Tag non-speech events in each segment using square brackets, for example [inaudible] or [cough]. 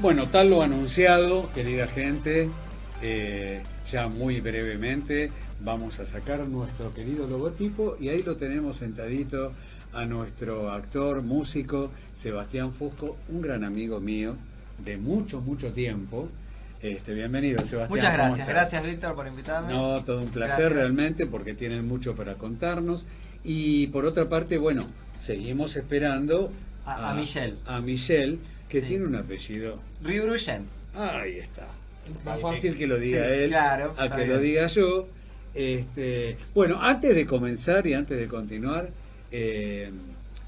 Bueno, tal lo anunciado, querida gente, eh, ya muy brevemente vamos a sacar nuestro querido logotipo y ahí lo tenemos sentadito a nuestro actor, músico, Sebastián Fusco, un gran amigo mío de mucho, mucho tiempo. Este, bienvenido, Sebastián. Muchas gracias, gracias Víctor por invitarme. No, todo un placer realmente porque tienen mucho para contarnos. Y por otra parte, bueno, seguimos esperando a, Michelle. A Michelle, que tiene un apellido. Ribrugent. Ahí está. Más fácil que lo diga él a que lo diga yo. Este, bueno, antes de comenzar y antes de continuar, eh,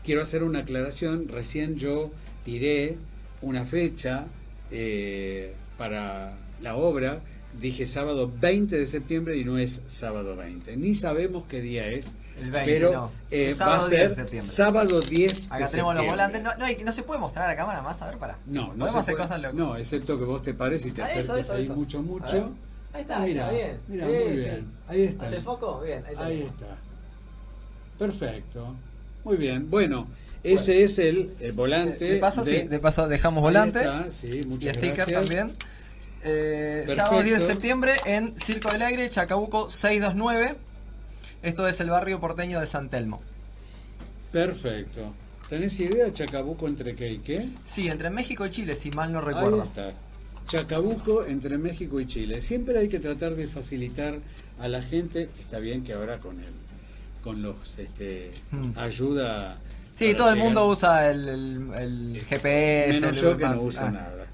quiero hacer una aclaración. Recién yo tiré una fecha eh, para la obra. Dije sábado 20 de septiembre y no es sábado 20. Ni sabemos qué día es. Pero eh, va a ser sábado 10 Acá tenemos los volantes. No, no, se puede mostrar a la cámara más, a ver, para. No, no se hacer cosas locas. No, excepto que vos te pares y te ah, acerques ahí mucho, mucho. Ahí está, mira, bien. Mira, muy bien. Ahí está. ¿Hace foco? Bien, ahí, ahí está. Perfecto. Muy bien. Bueno, ese es el, volante. De paso, sí, de paso dejamos volante. sí, muchas y sticker también. Eh, sábado 10 de septiembre en Circo del Aire, Chacabuco 629. Esto es el barrio porteño de San Telmo. Perfecto. ¿Tenés idea Chacabuco entre qué y qué? Sí, entre México y Chile, si mal no recuerdo. Ahí está. Chacabuco entre México y Chile. Siempre hay que tratar de facilitar a la gente, está bien que ahora con el con los este mm. ayuda Sí, todo el mundo usa el, GPS. Menos yo que no uso ah. nada.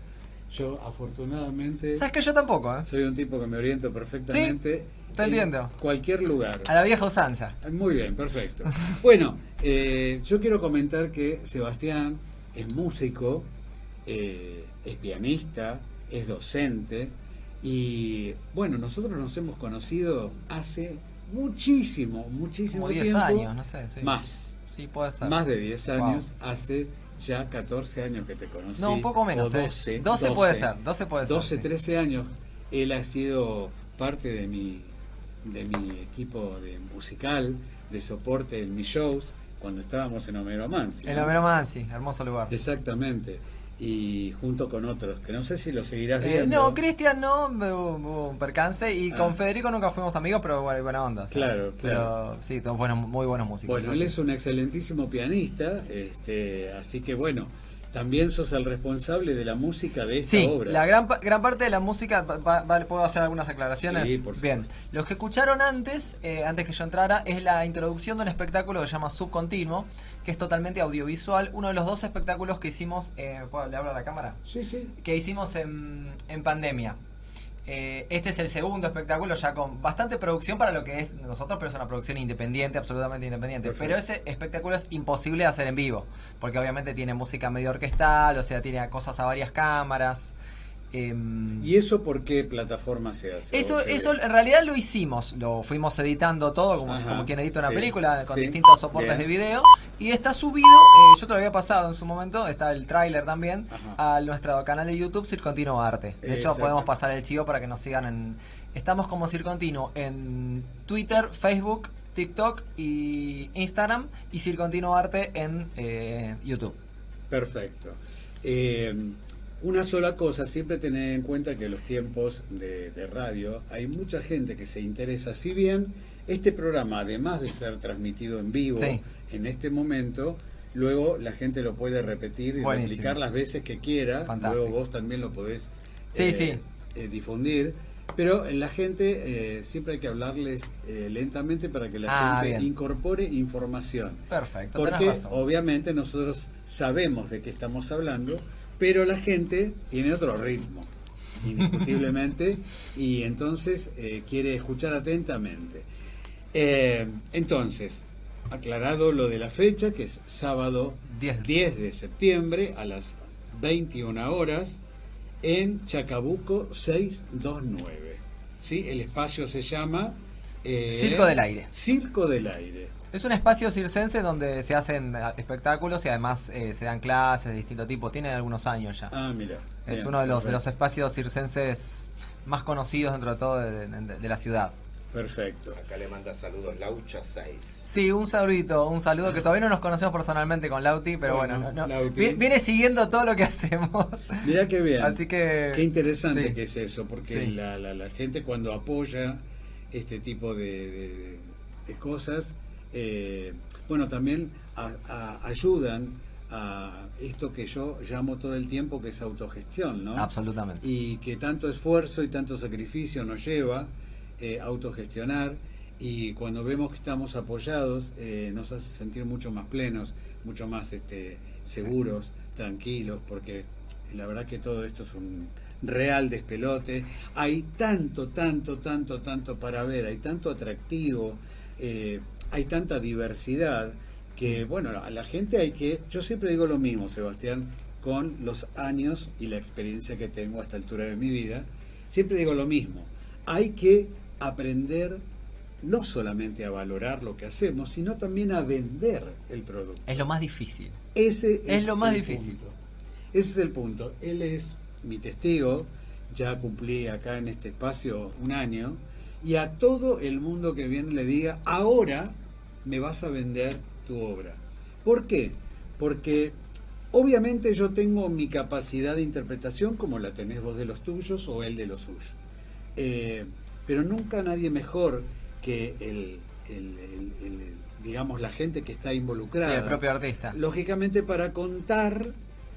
Yo afortunadamente... ¿Sabes que yo tampoco? ¿eh? Soy un tipo que me oriento perfectamente. ¿Sí? Te entiendo. Cualquier lugar. A la vieja usanza. Muy bien, perfecto. [laughs] bueno, eh, yo quiero comentar que Sebastián es músico, eh, es pianista, es docente y bueno, nosotros nos hemos conocido hace muchísimo, muchísimo Como 10 años, no sé. Más. Sí, puede ser. Más de 10 años, hace ya 14 años que te conocí. No, un poco menos. 12, 12, puede ser, 12 puede ser. 12, 13 años. Él ha sido parte de mi, de mi equipo de musical, de soporte en mis shows, cuando estábamos en Homero Mansi. En Homero Mansi, hermoso lugar. Exactamente y junto con otros, que no sé si lo seguirás eh, viendo. no, Cristian no, hubo un percance y con ah. Federico nunca fuimos amigos, pero buena onda. Claro, claro. Pero sí, todos buenos, muy buenos músicos. Bueno, él es un excelentísimo pianista, este, así que bueno, también sos el responsable de la música de esta sí, obra. la gran, gran parte de la música, ¿puedo hacer algunas aclaraciones? Sí, por Bien, los que escucharon antes, eh, antes que yo entrara, es la introducción de un espectáculo que se llama Subcontinuo, que es totalmente audiovisual. Uno de los dos espectáculos que hicimos, eh, ¿le hablo a la cámara? Sí, sí. Que hicimos en, en pandemia. Eh, este es el segundo espectáculo ya con bastante producción para lo que es nosotros, pero es una producción independiente, absolutamente independiente. Pero ese espectáculo es imposible de hacer en vivo, porque obviamente tiene música medio orquestal, o sea, tiene cosas a varias cámaras. Em, ¿Y eso por qué plataforma se hace? Eso, eso en realidad lo hicimos, lo fuimos editando todo como, como quien edita una película con distintos soportes de video y está subido, eh, yo te lo había pasado en su momento, está el tráiler también, a nuestro canal de YouTube Circontino Arte. De hecho podemos pasar el chivo para que nos sigan en... Estamos como Circontino en Twitter, Facebook, TikTok y Instagram y Circontino Arte en eh, YouTube. Perfecto. Una sola cosa, siempre tener en cuenta que los tiempos de, radio hay mucha gente que se interesa, si bien este programa, además de ser transmitido en vivo en este momento, luego la gente lo puede repetir y replicar las veces que quiera, luego vos también lo podés eh, eh, difundir. Pero en la gente eh, siempre hay que hablarles lentamente para que la ah, gente incorpore información. Perfecto. Porque obviamente nosotros sabemos de qué estamos hablando, pero la gente tiene otro ritmo, indiscutiblemente, y entonces eh, quiere escuchar atentamente. Eh, entonces, aclarado lo de la fecha, que es sábado 10. de septiembre a las 21 horas en Chacabuco 629. ¿Sí? El espacio se llama... Eh, Circo del Aire. Circo del Aire. Es un espacio circense donde se hacen espectáculos y además eh, se dan clases de distinto tipo. Tiene algunos años ya. Ah, mira. Es uno de los, de los espacios circenses más conocidos dentro de todo de, la ciudad. Perfecto. Acá le manda saludos Laucha 6. Sí, un saludito, un saludo que todavía no nos conocemos personalmente con Lauti, pero bueno, viene siguiendo todo lo que [laughs] hacemos. Mira qué bien. Así que. Qué interesante que es eso, porque la, la, gente cuando apoya este tipo de, de, cosas, eh, bueno, también ayudan a esto que yo llamo todo el tiempo que es autogestión, ¿no? Absolutamente. Y que tanto esfuerzo y tanto sacrificio nos lleva eh, autogestionar y cuando vemos que estamos apoyados eh, nos hace sentir mucho más plenos, mucho más este, seguros, tranquilos, porque la verdad que todo esto es un real despelote. Hay tanto, tanto, tanto, tanto para ver, hay tanto atractivo, eh, hay tanta diversidad que, bueno, a la gente hay que, yo siempre digo lo mismo, Sebastián, con los años y la experiencia que tengo a esta altura de mi vida, siempre digo lo mismo, hay que aprender no solamente a valorar lo que hacemos, sino también a vender el producto. Es lo más difícil. Ese es, lo más difícil. Ese es el punto. Él es mi testigo, ya cumplí acá en este espacio un año, y a todo el mundo que viene le diga, ahora me vas a vender tu obra. ¿Por qué? Porque obviamente yo tengo mi capacidad de interpretación como la tenés vos de los tuyos o él de los suyos. Eh, pero nunca nadie mejor que el, digamos, la gente que está involucrada. el propio artista. Lógicamente para contar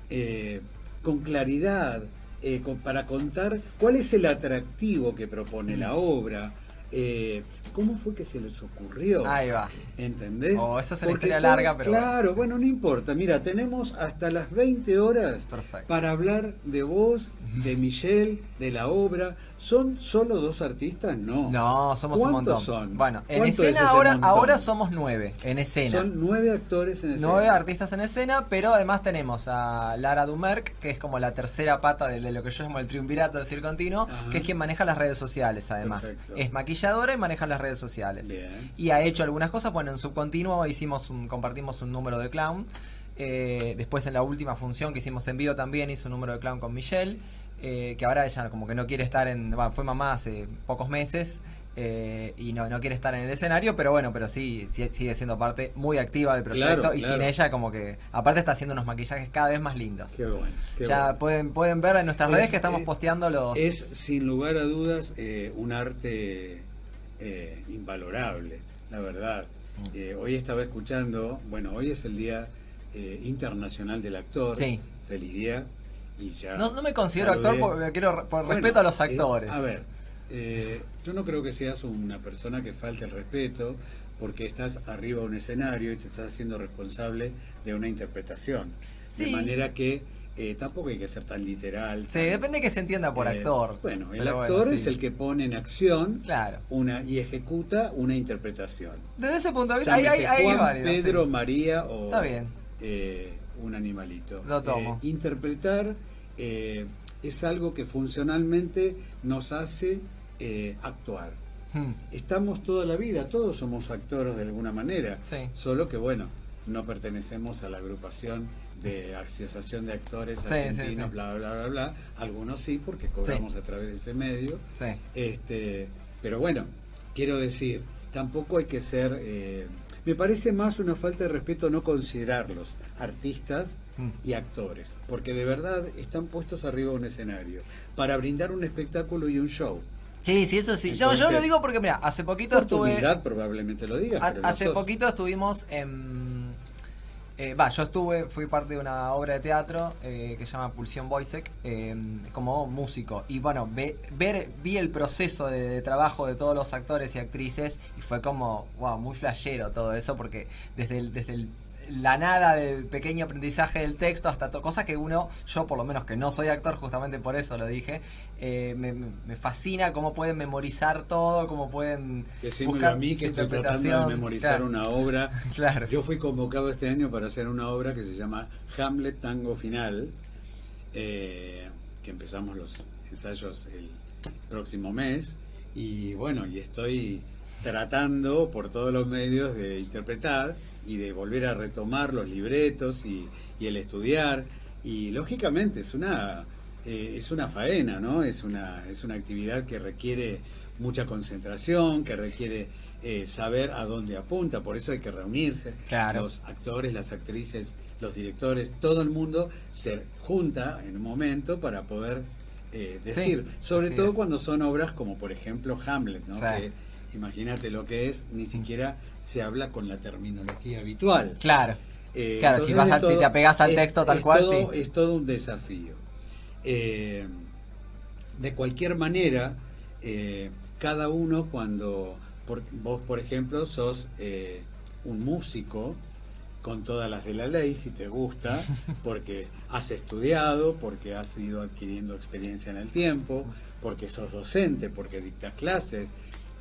eh, con claridad, eh, para contar cuál es el atractivo que propone la mm. obra, eh, ¿Cómo fue que se les ocurrió? Ahí va. ¿Entendés? Oh, eso es una historia larga, pero. Claro, bueno, no importa. Mira, tenemos hasta las 20 horas para hablar de vos, de [laughs] Michelle, de la obra. ¿Son solo dos artistas? No. No, somos un montón. son? Bueno, en escena ahora, ahora somos nueve, en escena. Son nueve actores en escena. Nueve artistas en escena, pero además tenemos a Lara Dumerc, que es como la tercera pata de, lo que yo llamo el triunvirato del circo continuo, que es quien maneja las redes sociales, además. Es maquilladora y maneja las redes sociales. Y ha hecho algunas cosas, bueno, en subcontinuo hicimos un, compartimos un número de clown. Eh, después en la última función que hicimos en vivo también hizo un número de clown con Michelle. Eh, que ahora ella como que no quiere estar en, bueno, fue mamá hace pocos meses eh, y no, no quiere estar en el escenario, pero bueno, pero sí, sigue siendo parte muy activa del proyecto y sin ella como que, aparte está haciendo unos maquillajes cada vez más lindos. Qué bueno, ya Pueden, pueden ver en nuestras redes que estamos posteando los... Es sin lugar a dudas un arte invalorable, la verdad. Mm. hoy estaba escuchando, bueno, hoy es el Día Internacional del Actor. Sí. Feliz día no, me considero actor porque quiero por respeto a los eh, actores. a ver, eh, yo no creo que seas una persona que falte el respeto porque estás arriba de un escenario y te estás haciendo responsable de una interpretación. De manera que eh, tampoco hay que ser tan literal. Sí, depende de que se entienda por actor. Bueno, el actor es el que pone en acción claro. una y ejecuta una interpretación. Desde ese punto de vista, hay, hay, Pedro, María o Está bien. Un animalito. Lo tomo. interpretar eh, es algo que funcionalmente nos hace eh, actuar. Hmm. Estamos toda la vida, todos somos actores de alguna manera, solo que bueno, no pertenecemos a la agrupación de Asociación de Actores Argentinos, bla, bla, bla, bla. Algunos sí, porque cobramos a través de ese medio. Este, pero bueno, quiero decir, tampoco hay que ser... Me parece más una falta de respeto no considerarlos artistas y actores, porque de verdad están puestos arriba de un escenario para brindar un espectáculo y un show. Sí, sí, eso sí. yo, yo lo digo porque, mira, hace poquito estuve. probablemente lo digas. hace poquito estuvimos en. Eh, va, yo estuve, fui parte de una obra de teatro eh, que se llama Pulsión Boisek em, como músico. Y bueno, ver, vi el proceso de, trabajo de todos los actores y actrices y fue como, wow, muy flashero todo eso porque desde el, desde el la nada del pequeño aprendizaje del texto hasta cosas que uno, yo por lo menos que no soy actor, justamente por eso lo dije, eh, me, fascina cómo pueden memorizar todo, cómo pueden... Decímelo a mí que estoy tratando de memorizar una obra. [laughs] Claro. Yo fui convocado este año para hacer una obra que se llama Hamlet Tango Final, eh, que empezamos los ensayos el próximo mes, y bueno, y estoy tratando por todos los medios de interpretar y de volver a retomar los libretos y, el estudiar. Y lógicamente es una, eh, es una faena, ¿no? Es una, es una actividad que requiere mucha concentración, que requiere eh, saber a dónde apunta, por eso hay que reunirse. Los actores, las actrices, los directores, todo el mundo se junta en un momento para poder eh, decir, sobre todo cuando son obras como por ejemplo Hamlet, ¿no? Que, imagínate lo que es, ni siquiera se habla con la terminología habitual. Claro. Eh, claro, si vas a, te apegas al texto tal cual, sí. Es todo un desafío. de cualquier manera, cada uno cuando vos, por ejemplo, sos eh, un músico con todas las de la ley, si te gusta, [laughs] porque has estudiado, porque has ido adquiriendo experiencia en el tiempo, porque sos docente, porque dictas clases.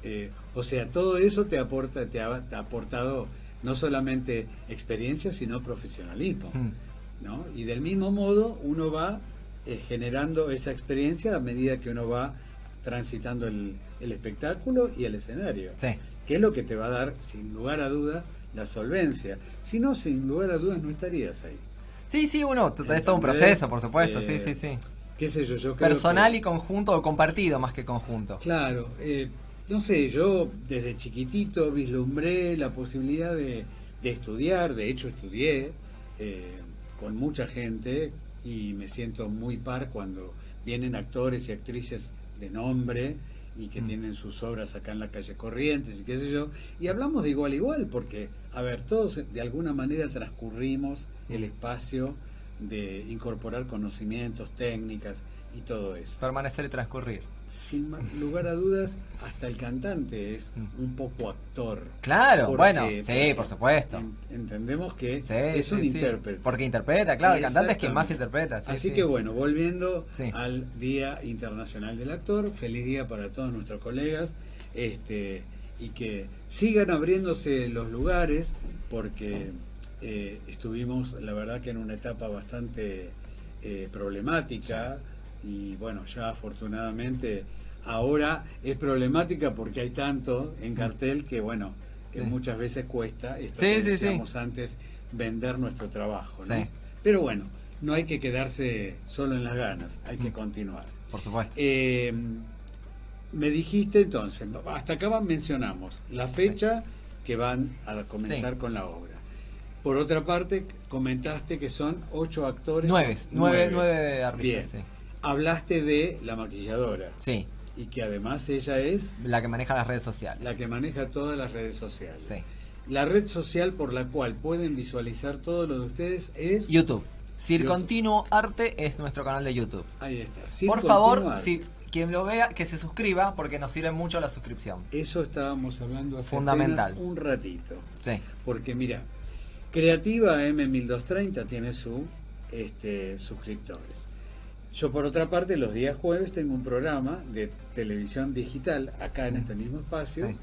Eh, o sea, todo eso te aporta, te ha, aportado no solamente experiencia, sino profesionalismo. Hmm. ¿no? Y del mismo modo uno va eh, generando esa experiencia a medida que uno va transitando el, el espectáculo y el escenario. Sí. Que es lo que te va a dar, sin lugar a dudas, la solvencia. Si no, sin lugar a dudas, no estarías ahí. Sí, sí, uno, es todo un proceso, por supuesto, sí, sí, sí. ¿Qué sé yo? yo Personal y conjunto o compartido más que conjunto. Claro, eh, no sé, yo desde chiquitito vislumbré la posibilidad de, estudiar, de hecho estudié eh, con mucha gente y me siento muy par cuando vienen actores y actrices de nombre y que mm. tienen sus obras acá en la calle Corrientes y qué sé yo, y hablamos de igual a igual, porque, a ver, todos de alguna manera transcurrimos el mm. espacio de incorporar conocimientos, técnicas y todo eso. Permanecer y transcurrir sin lugar a dudas, hasta el cantante es mm. un poco actor. Claro, bueno, sí, por supuesto. entendemos que es un intérprete. Porque interpreta, claro, el cantante es quien más interpreta. Así que bueno, volviendo al Día Internacional del Actor, feliz día para todos nuestros colegas, este y que sigan abriéndose los lugares, porque eh, estuvimos, la verdad que en una etapa bastante eh, problemática y bueno, ya afortunadamente ahora es problemática porque hay tanto en cartel que bueno, que muchas veces cuesta, esto que decíamos antes, vender nuestro trabajo, ¿no? Pero bueno, no hay que quedarse solo en las ganas, hay que mm. continuar. Por supuesto. Eh, me dijiste entonces, hasta acá mencionamos la fecha que van a comenzar con la obra. Por otra parte, comentaste que son ocho actores. Nueve, nueve, nueve, artistas. Bien hablaste de la maquilladora. Sí. Y que además ella es... La que maneja las redes sociales. La que maneja todas las redes sociales. Sí. La red social por la cual pueden visualizar todo lo de ustedes es... YouTube. Circontinuo Arte es nuestro canal de YouTube. Ahí está. por favor, si quien lo vea, que se suscriba porque nos sirve mucho la suscripción. Eso estábamos hablando hace Fundamental. un ratito. Sí. Porque mira, Creativa M1230 tiene su este, suscriptores. Yo por otra parte los días jueves tengo un programa de televisión digital acá en este mismo espacio,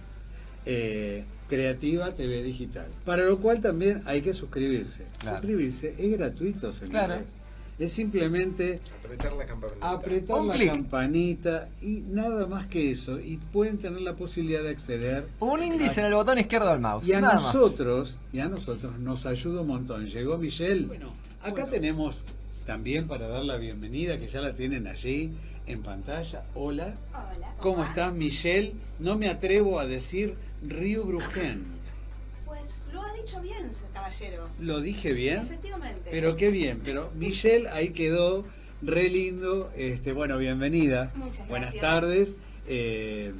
eh, Creativa TV Digital, para lo cual también hay que suscribirse. Suscribirse es gratuito, señores. Es simplemente apretar la campanita, apretar la campanita y nada más que eso. Y pueden tener la posibilidad de acceder. Un índice en el botón izquierdo del mouse. Y a nosotros, y a nosotros nos ayuda un montón. Llegó Michelle. Bueno, acá tenemos también para dar la bienvenida, que ya la tienen allí en pantalla. Hola. Hola. ¿Cómo, estás, Michelle? No me atrevo a decir Río Brugent. Pues lo ha dicho bien, caballero. ¿Lo dije bien? Efectivamente. Pero qué bien. Pero Michelle ahí quedó re lindo. Este, bueno, bienvenida. Muchas Buenas tardes. Eh,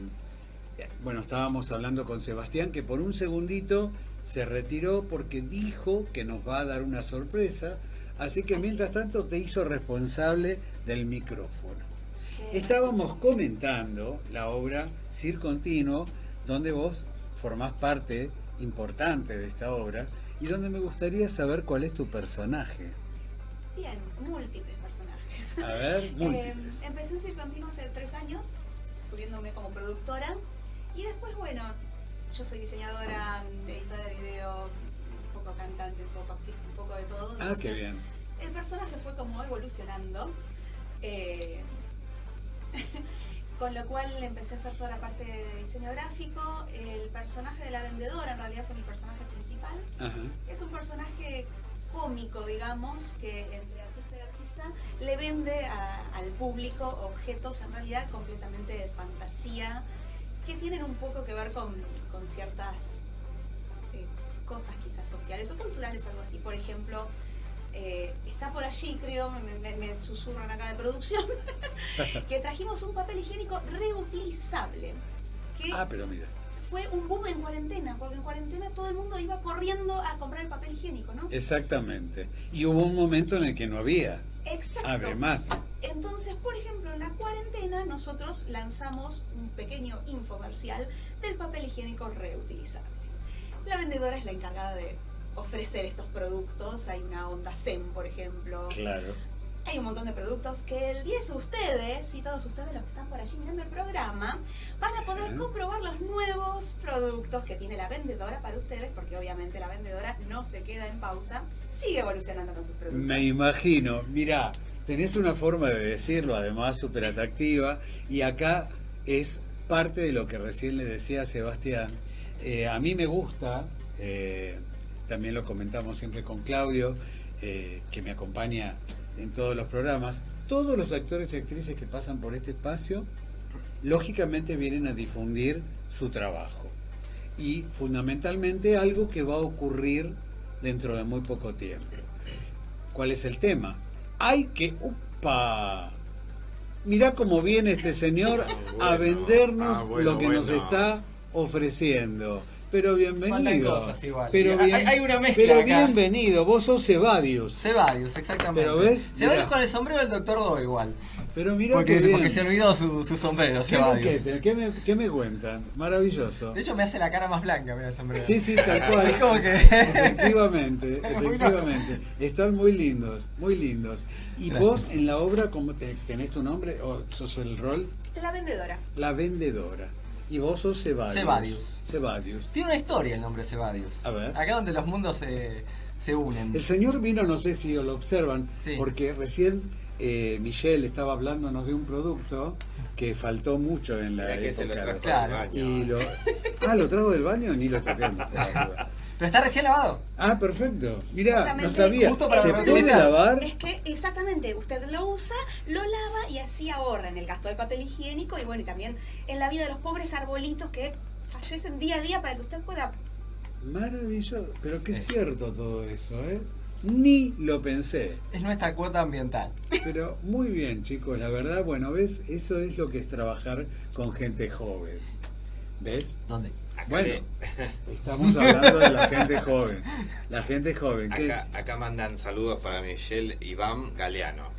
bueno, estábamos hablando con Sebastián que por un segundito se retiró porque dijo que nos va a dar una sorpresa Así que mientras tanto te hizo responsable del micrófono. Estábamos comentando la obra Cir Continuo, donde vos formás parte importante de esta obra y donde me gustaría saber cuál es tu personaje. Bien, múltiples personajes. A ver, [laughs] múltiples. Eh, empecé en Cir Continuo hace tres años, subiéndome como productora. Y después, bueno, yo soy diseñadora, editora de video, poco cantante, un poco actriz, un poco de todo. ah, qué bien el personaje fue como evolucionando. Eh, [laughs] con lo cual empecé a hacer toda la parte de diseño gráfico. El personaje de la vendedora en realidad fue mi personaje principal. Es un personaje cómico, digamos, que entre artista y artista le vende al público objetos en realidad completamente de fantasía que tienen un poco que ver con, con ciertas cosas quizás sociales o culturales o algo así. Por ejemplo, eh, está por allí, creo, me, susurran acá de producción, [laughs] que trajimos un papel higiénico reutilizable. ah, pero mira. Fue un boom en cuarentena, porque en cuarentena todo el mundo iba corriendo a comprar el papel higiénico, ¿no? Exactamente. Y hubo un momento en el que no había. Exacto. Además. Entonces, por ejemplo, en la cuarentena nosotros lanzamos un pequeño infomercial del papel higiénico reutilizable. La vendedora es la encargada de ofrecer estos productos. Hay una onda Zen, por ejemplo. Claro. Hay un montón de productos que el 10 ustedes, y todos ustedes los que están por allí mirando el programa, van a poder comprobar los nuevos productos que tiene la vendedora para ustedes, porque obviamente la vendedora no se queda en pausa, sigue evolucionando con sus productos. Me imagino, mira, tenés una forma de decirlo, además súper atractiva, y acá es parte de lo que recién le decía a Sebastián. Eh, a mí me gusta, eh, también lo comentamos siempre con Claudio, eh, que me acompaña en todos los programas, todos los actores y actrices que pasan por este espacio, lógicamente vienen a difundir su trabajo. Y fundamentalmente algo que va a ocurrir dentro de muy poco tiempo. ¿Cuál es el tema? Hay que... ¡Upa! Mirá cómo viene este señor a vendernos ah, lo que nos está ofreciendo. Pero bienvenido. Pero hay, una mezcla. Pero bienvenido, vos sos Cebadius. Cebadius, exactamente. Pero ves. Cebadius con el sombrero del doctor Do igual. Pero mira porque, porque se olvidó su, su sombrero, Cebadius. ¿Qué, me, ¿Qué me cuentan? Maravilloso. De hecho me hace la cara más blanca, mira el sombrero. Sí, sí, tal cual. [laughs] es como que... Efectivamente, [laughs] efectivamente. Están muy lindos, muy lindos. ¿Y vos en la obra, cómo tenés tu nombre o sos el rol? La vendedora. La vendedora. Y vos sos Cebadius. Cebadius. Tiene una historia el nombre Cebadius. A ver. Acá donde los mundos se, se unen. El señor vino, no sé si lo observan, porque recién eh, Michelle estaba hablándonos de un producto que faltó mucho en la época. Que se lo trajo Y lo, ah, lo trajo del baño ni lo toqué. [laughs] Pero está recién lavado. Ah, perfecto. Mira, no sabía. Justo para ¿Se puede lavar? Es que exactamente, usted lo usa, lo lava y así ahorra en el gasto del papel higiénico y bueno, y también en la vida de los pobres arbolitos que fallecen día a día para que usted pueda... Maravilloso, pero qué cierto todo eso, ¿eh? Ni lo pensé. Es nuestra cuota ambiental. Pero muy bien, chicos, la verdad, bueno, ¿ves? Eso es lo que es trabajar con gente joven. ¿Ves? ¿Dónde? Bueno, [laughs] estamos hablando de la gente joven. La gente joven. Acá, mandan saludos para Michelle Iván Galeano.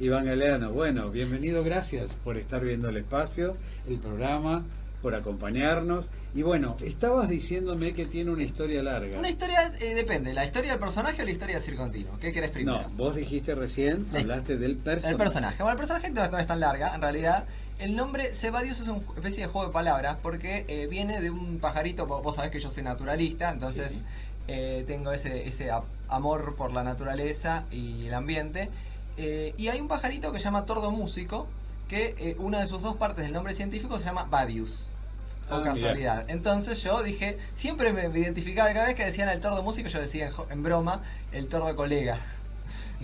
Iván Galeano, bueno, bienvenido, gracias por estar viendo el espacio, el programa, por acompañarnos. Y bueno, estabas diciéndome que tiene una historia larga. Una historia, eh, depende, ¿la historia del personaje o la historia del circo ¿Qué querés primero? No, vos dijiste recién, hablaste del personaje. El personaje. Bueno, el personaje no es tan larga, en realidad el nombre Cebadius es una especie de juego de palabras porque eh, viene de un pajarito, vos sabés que yo soy naturalista, entonces eh, tengo ese, ese amor por la naturaleza y el ambiente. Eh, y hay un pajarito que se llama tordo músico, que una de sus dos partes del nombre científico se llama Badius. O ah, casualidad. Entonces yo dije, siempre me identificaba, cada vez que decían el tordo músico, yo decía en broma, el tordo colega.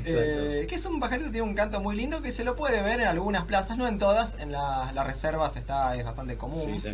Eh, que es un pajarito tiene un canto muy lindo que se lo puede ver en algunas plazas, no en todas, en las reservas está, es bastante común. Sí,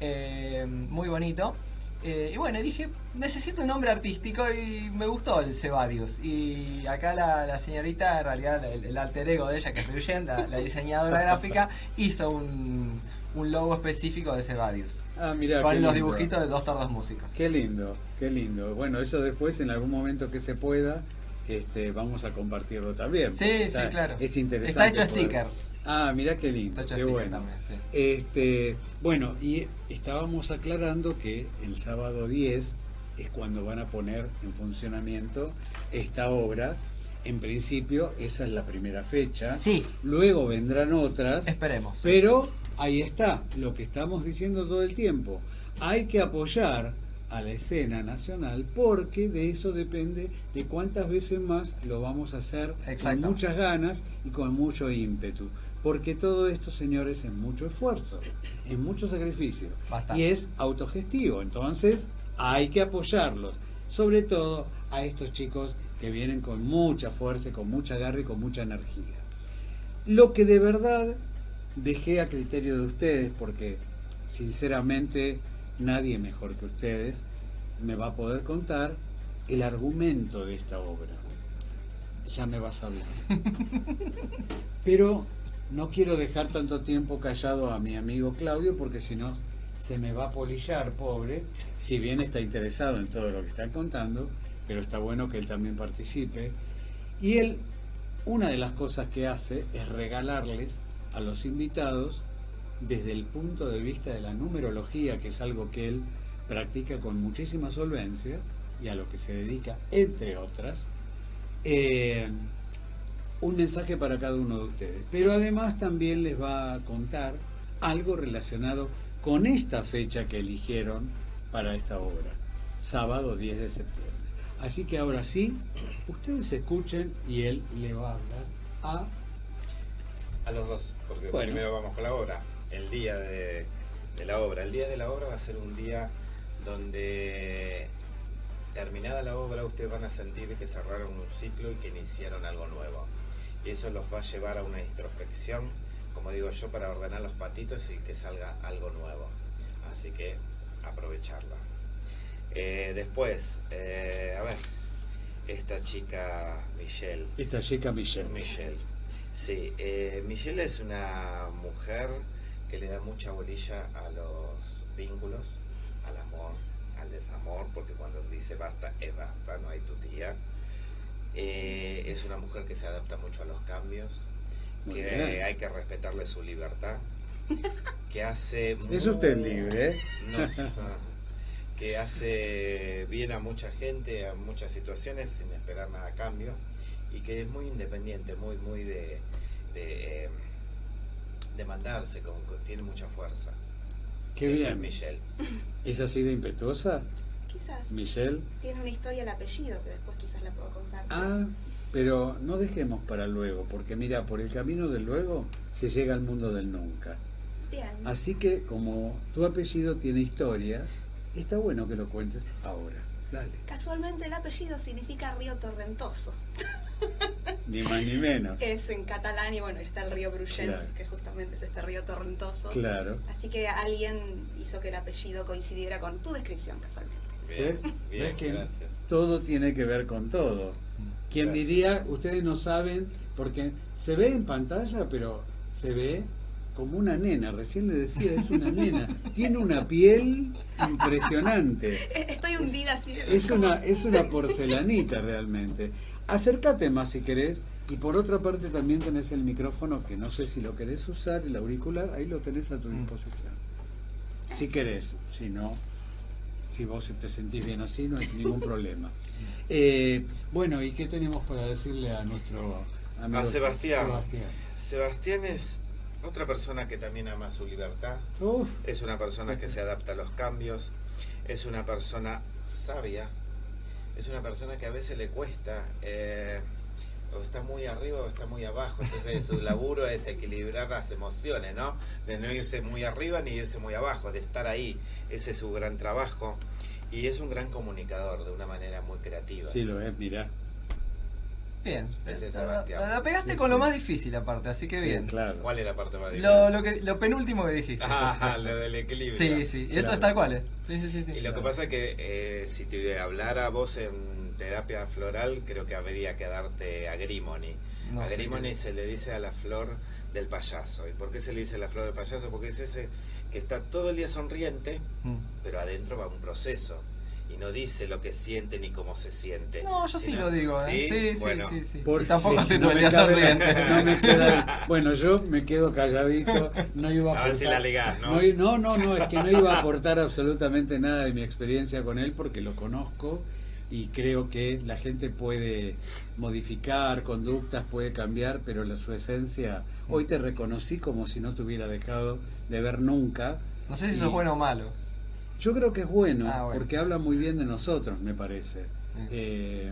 eh, muy bonito. Eh, y bueno, dije, necesito un nombre artístico y me gustó el Cebadius. Y acá la, señorita, en realidad el, alter ego de ella, que es Ruyen, la, la diseñadora gráfica, [laughs] hizo un, logo específico de Cebadius. Ah, mira. Con los dibujitos de dos tordos músicos. Qué lindo, qué lindo. Bueno, eso después, en algún momento que se pueda, este, vamos a compartirlo también. Sí, sí, claro. Es interesante. Está hecho sticker. Ah, mira qué lindo, qué bueno. este, bueno, y estábamos aclarando que el sábado 10 es cuando van a poner en funcionamiento esta obra. En principio, esa es la primera fecha. Sí. Luego vendrán otras. Esperemos. Pero ahí está, lo que estamos diciendo todo el tiempo. Hay que apoyar a la escena nacional porque de eso depende de cuántas veces más lo vamos a hacer con muchas ganas y con mucho ímpetu. Porque todo esto, señores, es mucho esfuerzo, es mucho sacrificio y es autogestivo. Entonces hay que apoyarlos, sobre todo a estos chicos que vienen con mucha fuerza, con mucha garra y con mucha energía. Lo que de verdad dejé a criterio de ustedes, porque sinceramente nadie mejor que ustedes me va a poder contar el argumento de esta obra. Ya me vas a hablar. [laughs] Pero no quiero dejar tanto tiempo callado a mi amigo Claudio porque si no se me va a polillar, pobre, si bien está interesado en todo lo que están contando, pero está bueno que él también participe. Y él, una de las cosas que hace es regalarles a los invitados desde el punto de vista de la numerología, que es algo que él practica con muchísima solvencia y a lo que se dedica, entre otras, eh, un mensaje para cada uno de ustedes. Pero además también les va a contar algo relacionado con esta fecha que eligieron para esta obra, sábado 10 de septiembre. Así que ahora sí, ustedes escuchen y él le va a hablar a... A los dos, porque primero vamos con la obra el día de, la obra. El día de la obra va a ser un día donde terminada la obra ustedes van a sentir que cerraron un ciclo y que iniciaron algo nuevo. Y eso los va a llevar a una introspección, como digo yo, para ordenar los patitos y que salga algo nuevo. Así que aprovecharla. Eh, después, eh, a ver, esta chica Michelle. Esta chica Michelle. Michelle. Sí, eh, Michelle es una mujer que le da mucha bolilla a los vínculos, al amor, al desamor, porque cuando dice basta, es basta, no hay tu tía. Eh, es una mujer que se adapta mucho a los cambios, que hay que respetarle su libertad, [laughs] que hace... Es usted libre, ¿eh? [laughs] que hace bien a mucha gente, a muchas situaciones, sin esperar nada a cambio, y que es muy independiente, muy, muy de... Eh, demandarse, como tiene mucha fuerza. Qué bien. Es Michelle. ¿Es así de impetuosa? Quizás. Michelle. Tiene una historia el apellido que después quizás la puedo contar. Ah, pero no dejemos para luego, porque mira, por el camino del luego se llega al mundo del nunca. Bien. Así que como tu apellido tiene historia, está bueno que lo cuentes ahora. Dale. Casualmente el apellido significa río torrentoso. [laughs] [laughs] Ni más ni menos. Es en catalán y bueno, está el río Brugent, que justamente es este río torrentoso. Claro. Así que alguien hizo que el apellido coincidiera con tu descripción casualmente. Bien, Bien, gracias. Todo tiene que ver con todo. Quien diría, ustedes no saben, porque se ve en pantalla, pero se ve como una nena, recién le decía, es una nena. [laughs] Tiene una piel impresionante. [laughs] Estoy hundida así. Es una, es una porcelanita realmente. Acércate más si querés. Y por otra parte también tenés el micrófono, que no sé si lo querés usar, el auricular, ahí lo tenés a tu mm. disposición. Si querés, si no, si vos te sentís bien así, no hay ningún problema. [laughs] Eh, bueno, ¿y qué tenemos para decirle a nuestro amigo a Sebastián? Sebastián. es otra persona que también ama su libertad. Es una persona que se adapta a los cambios. Es una persona sabia es una persona que a veces le cuesta, eh, o está muy arriba o está muy abajo, entonces su laburo es equilibrar las emociones, ¿no? De no irse muy arriba ni irse muy abajo, de estar ahí, ese es su gran trabajo. Y es un gran comunicador de una manera muy creativa. Sí, lo es, mira. Bien. La, pegaste con lo más difícil aparte, así que bien. Claro. ¿Cuál es la parte más difícil? Lo, lo, que, lo penúltimo que dijiste. [laughs] Ah, lo del equilibrio. Sí, sí, eso es tal cual. ¿eh? Sí, sí, sí, y lo que pasa es que eh, si te hablara vos en terapia floral, creo que habría que darte agrimony. agrimony se le dice a la flor del payaso. ¿Y por qué se le dice la flor del payaso? Porque es ese que está todo el día sonriente, mm. pero adentro va un proceso y no dice lo que siente ni cómo se siente. No, yo sí lo digo, ¿eh? Sí, sí, sí, sí, Por tampoco sonriente. No me queda, [laughs] bueno, yo me quedo calladito, no iba a, a ver si la ligás, ¿no? ¿no? No, no, es que no iba a aportar absolutamente nada de mi experiencia con él porque lo conozco y creo que la gente puede modificar conductas, puede cambiar, pero la, su esencia, hoy te reconocí como si no te hubiera dejado de ver nunca. No sé si eso es bueno o malo. Yo creo que es bueno, ah, porque habla muy bien de nosotros, me parece. Eh,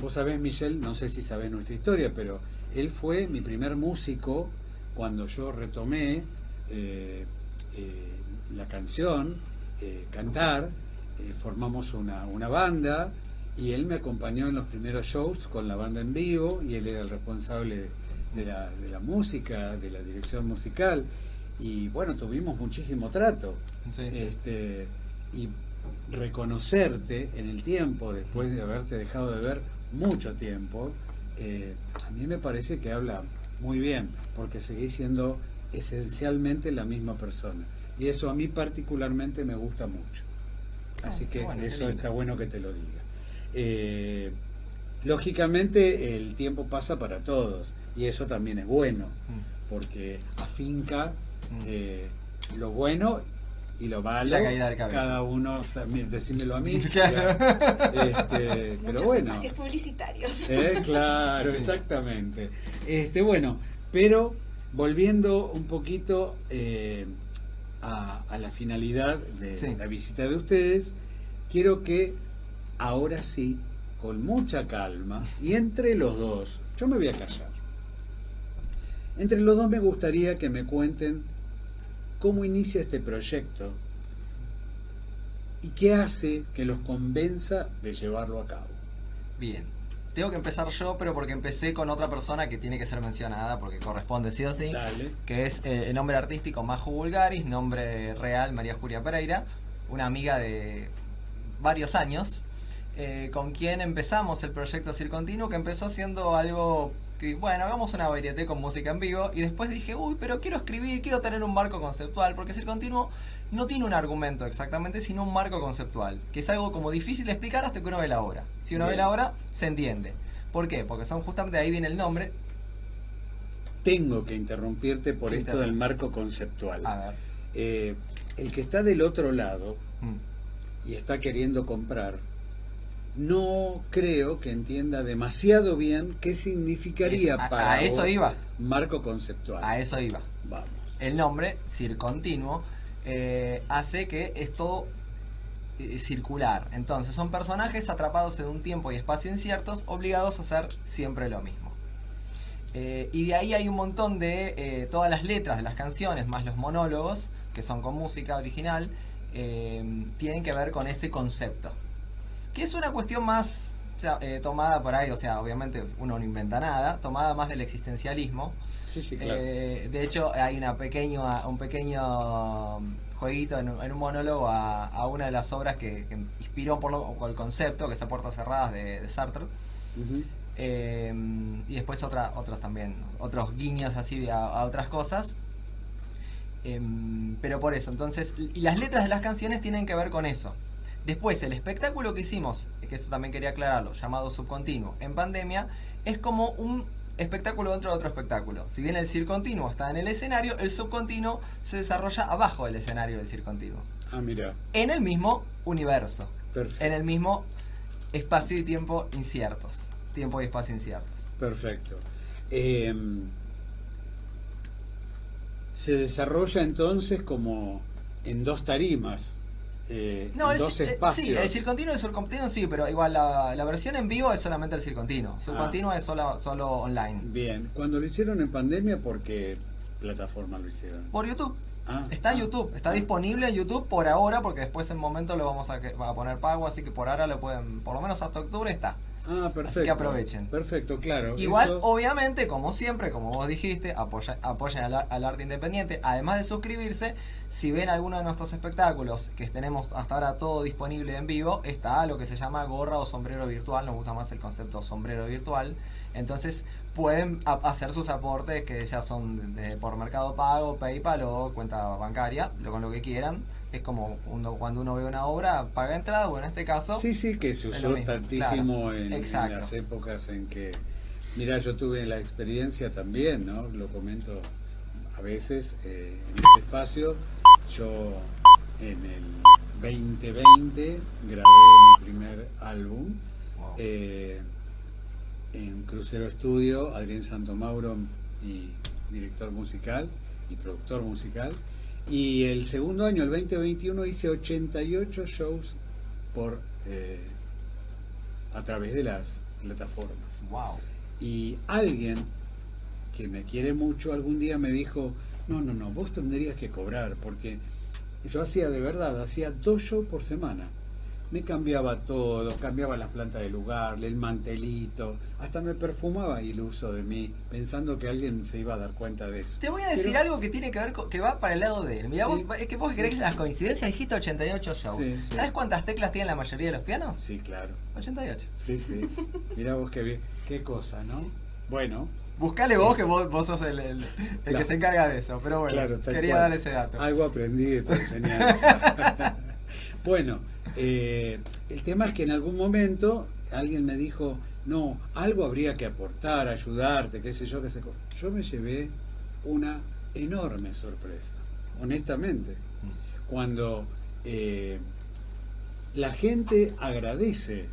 vos sabés, Michelle, no sé si sabés nuestra historia, pero él fue mi primer músico cuando yo retomé eh, eh, la canción, cantar, formamos una, una, banda y él me acompañó en los primeros shows con la banda en vivo y él era el responsable de la, de la música, de la dirección musical y bueno, tuvimos muchísimo trato. Este, y reconocerte en el tiempo, después de haberte dejado de ver mucho tiempo, eh, a mí me parece que habla muy bien, porque seguís siendo esencialmente la misma persona. Y eso a mí particularmente me gusta mucho. Ah, Así que eso está bueno que te lo diga. Eh, lógicamente el tiempo pasa para todos y eso también es bueno, mm. porque afinca. Eh, lo bueno y lo malo. Cada uno, decímelo a mí. [laughs] Este, pero bueno. publicitarios. Eh, claro, exactamente. Este, bueno, pero volviendo un poquito a, la finalidad de la visita de ustedes, quiero que ahora sí, con mucha calma, y entre los dos, yo me voy a callar, entre los dos me gustaría que me cuenten cómo inicia este proyecto y qué hace que los convenza de llevarlo a cabo. Bien. Tengo que empezar yo, pero porque empecé con otra persona que tiene que ser mencionada, porque corresponde sí o sí, que es eh, el nombre artístico Majo Vulgaris, nombre real María Julia Pereira, una amiga de varios años, eh, con quien empezamos el proyecto Circontinuo, que empezó siendo algo bueno, hagamos una varieté con música en vivo, y después dije, uy, pero quiero escribir, quiero tener un marco conceptual, porque Circontinuo no tiene un argumento exactamente, sino un marco conceptual, que es algo como difícil de explicar hasta que uno ve la obra. Si uno ve la obra, se entiende. ¿Por qué? Porque son justamente ahí viene el nombre. Tengo que interrumpirte por esto del marco conceptual. A ver. Eh, el que está del otro lado mm. y está queriendo comprar, no creo que entienda demasiado bien qué significaría para a eso iba. marco conceptual. A eso iba. Vamos. El nombre, circontinuo, eh, hace que es todo eh, circular. Entonces son personajes atrapados en un tiempo y espacio inciertos, obligados a hacer siempre lo mismo. Eh, y de ahí hay un montón de todas las letras de las canciones, más los monólogos, que son con música original, tienen que ver con ese concepto. Que es una cuestión más tomada por ahí, o sea, obviamente uno no inventa nada, tomada más del existencialismo. Eh, de hecho, hay una pequeño, un pequeño jueguito en, un monólogo a, una de las obras que, inspiró por, el concepto, que es a puertas cerradas de, Sartre. Eh, y después otra, otros también, otros guiños así a, otras cosas. Pero por eso, entonces, y las letras de las canciones tienen que ver con eso. Después, el espectáculo que hicimos, que esto también quería aclararlo, llamado Subcontinuo, en pandemia, es como un espectáculo dentro de otro espectáculo. Si bien el circontinuo está en el escenario, el subcontinuo se desarrolla abajo del escenario del circontinuo. Ah, mira. En el mismo universo. Perfecto. En el mismo espacio y tiempo inciertos. Tiempo y espacio inciertos. Perfecto. Em, se desarrolla entonces como en dos tarimas. Eh, no, dos eh, espacios. Sí, el circontinuo y el subcontinuo sí, pero igual la, versión en vivo es solamente el circontinuo. Subcontinuo ah. es solo, solo online. Bien, cuando lo hicieron en pandemia, ¿por qué plataforma lo hicieron? Por YouTube. Ah, está en ah. YouTube, está disponible en YouTube por ahora, porque después en momento lo vamos a, a poner pago, así que por ahora lo pueden, por lo menos hasta octubre está. Ah, perfecto. Así que aprovechen. Perfecto, claro. Igual, obviamente, como siempre, como vos dijiste, apoya, apoyen al, arte independiente. Además de suscribirse, si ven alguno de nuestros espectáculos, que tenemos hasta ahora todo disponible en vivo, está lo que se llama gorra o sombrero virtual. Nos gusta más el concepto sombrero virtual. Entonces, pueden hacer sus aportes, que ya son por Mercado Pago, PayPal o cuenta bancaria, lo, con lo que quieran es como cuando uno ve una obra, paga entrada, o en este caso... Sí, sí, que se usó tantísimo en, las épocas en que... Mira, yo tuve la experiencia también, ¿no? Lo comento a veces eh, en este espacio. Yo en el 2020 grabé mi primer álbum eh, en Crucero Estudio, Adrián Santomauro, mi director musical y productor musical. Y el segundo año, el 2021, hice 88 shows por eh, a través de las plataformas. Wow. Y alguien que me quiere mucho algún día me dijo, no, no, no, vos tendrías que cobrar, porque yo hacía de verdad, hacía dos shows por semana. me cambiaba todo, cambiaba las plantas de lugar, el mantelito, hasta me perfumaba iluso de mí, pensando que alguien se iba a dar cuenta de eso. Te voy a decir algo que tiene que ver con, que va para el lado de él. Mira, es que vos crees las coincidencias, dijiste 88 shows. ¿Sabes cuántas teclas tienen la mayoría de los pianos? Sí, claro. 88. Sí, sí. Mira vos qué bien, qué cosa, ¿no? Bueno, Buscale vos, que vos, sos el, que se encarga de eso. Pero bueno, quería dar ese dato. Algo aprendí de tu [laughs] enseñanza. [laughs] bueno, eh, el tema es que en algún momento alguien me dijo, no, algo habría que aportar, ayudarte, qué sé yo, qué sé yo. me llevé una enorme sorpresa, honestamente, cuando eh, la gente agradece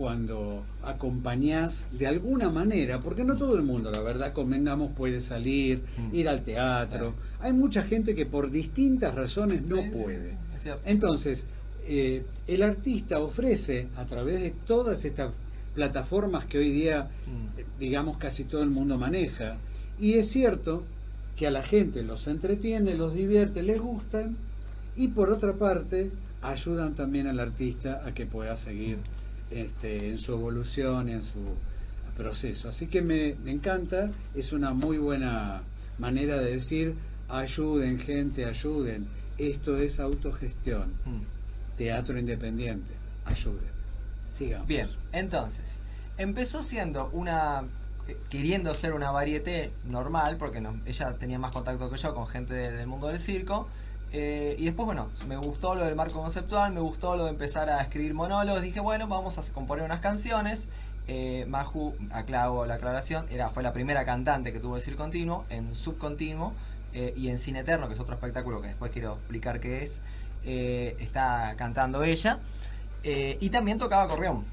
cuando acompañás de alguna manera, porque no todo el mundo, la verdad, convengamos, puede salir, mm. ir al teatro. Hay mucha gente que por distintas razones no puede. Entonces, eh, el artista ofrece a través de todas estas plataformas que hoy día, mm. digamos, casi todo el mundo maneja, y es cierto que a la gente los entretiene, los divierte, les gustan, y por otra parte, ayudan también al artista a que pueda seguir este, en su evolución, en su proceso. Así que me, encanta, es una muy buena manera de decir, ayuden gente, ayuden. Esto es autogestión, mm. teatro independiente, ayuden. Sigamos. Bien, entonces, empezó siendo una eh, queriendo ser una varieté normal, porque ella tenía más contacto que yo con gente del mundo del circo, eh, y después, bueno, me gustó lo del marco conceptual, me gustó lo de empezar a escribir monólogos. Dije, bueno, vamos a componer unas canciones. Eh, Maju, aclaro la aclaración, era, fue la primera cantante que tuvo decir continuo, en subcontinuo eh, y en Cine Eterno, que es otro espectáculo que después quiero explicar qué es. Eh, está cantando ella. y también tocaba acordeón.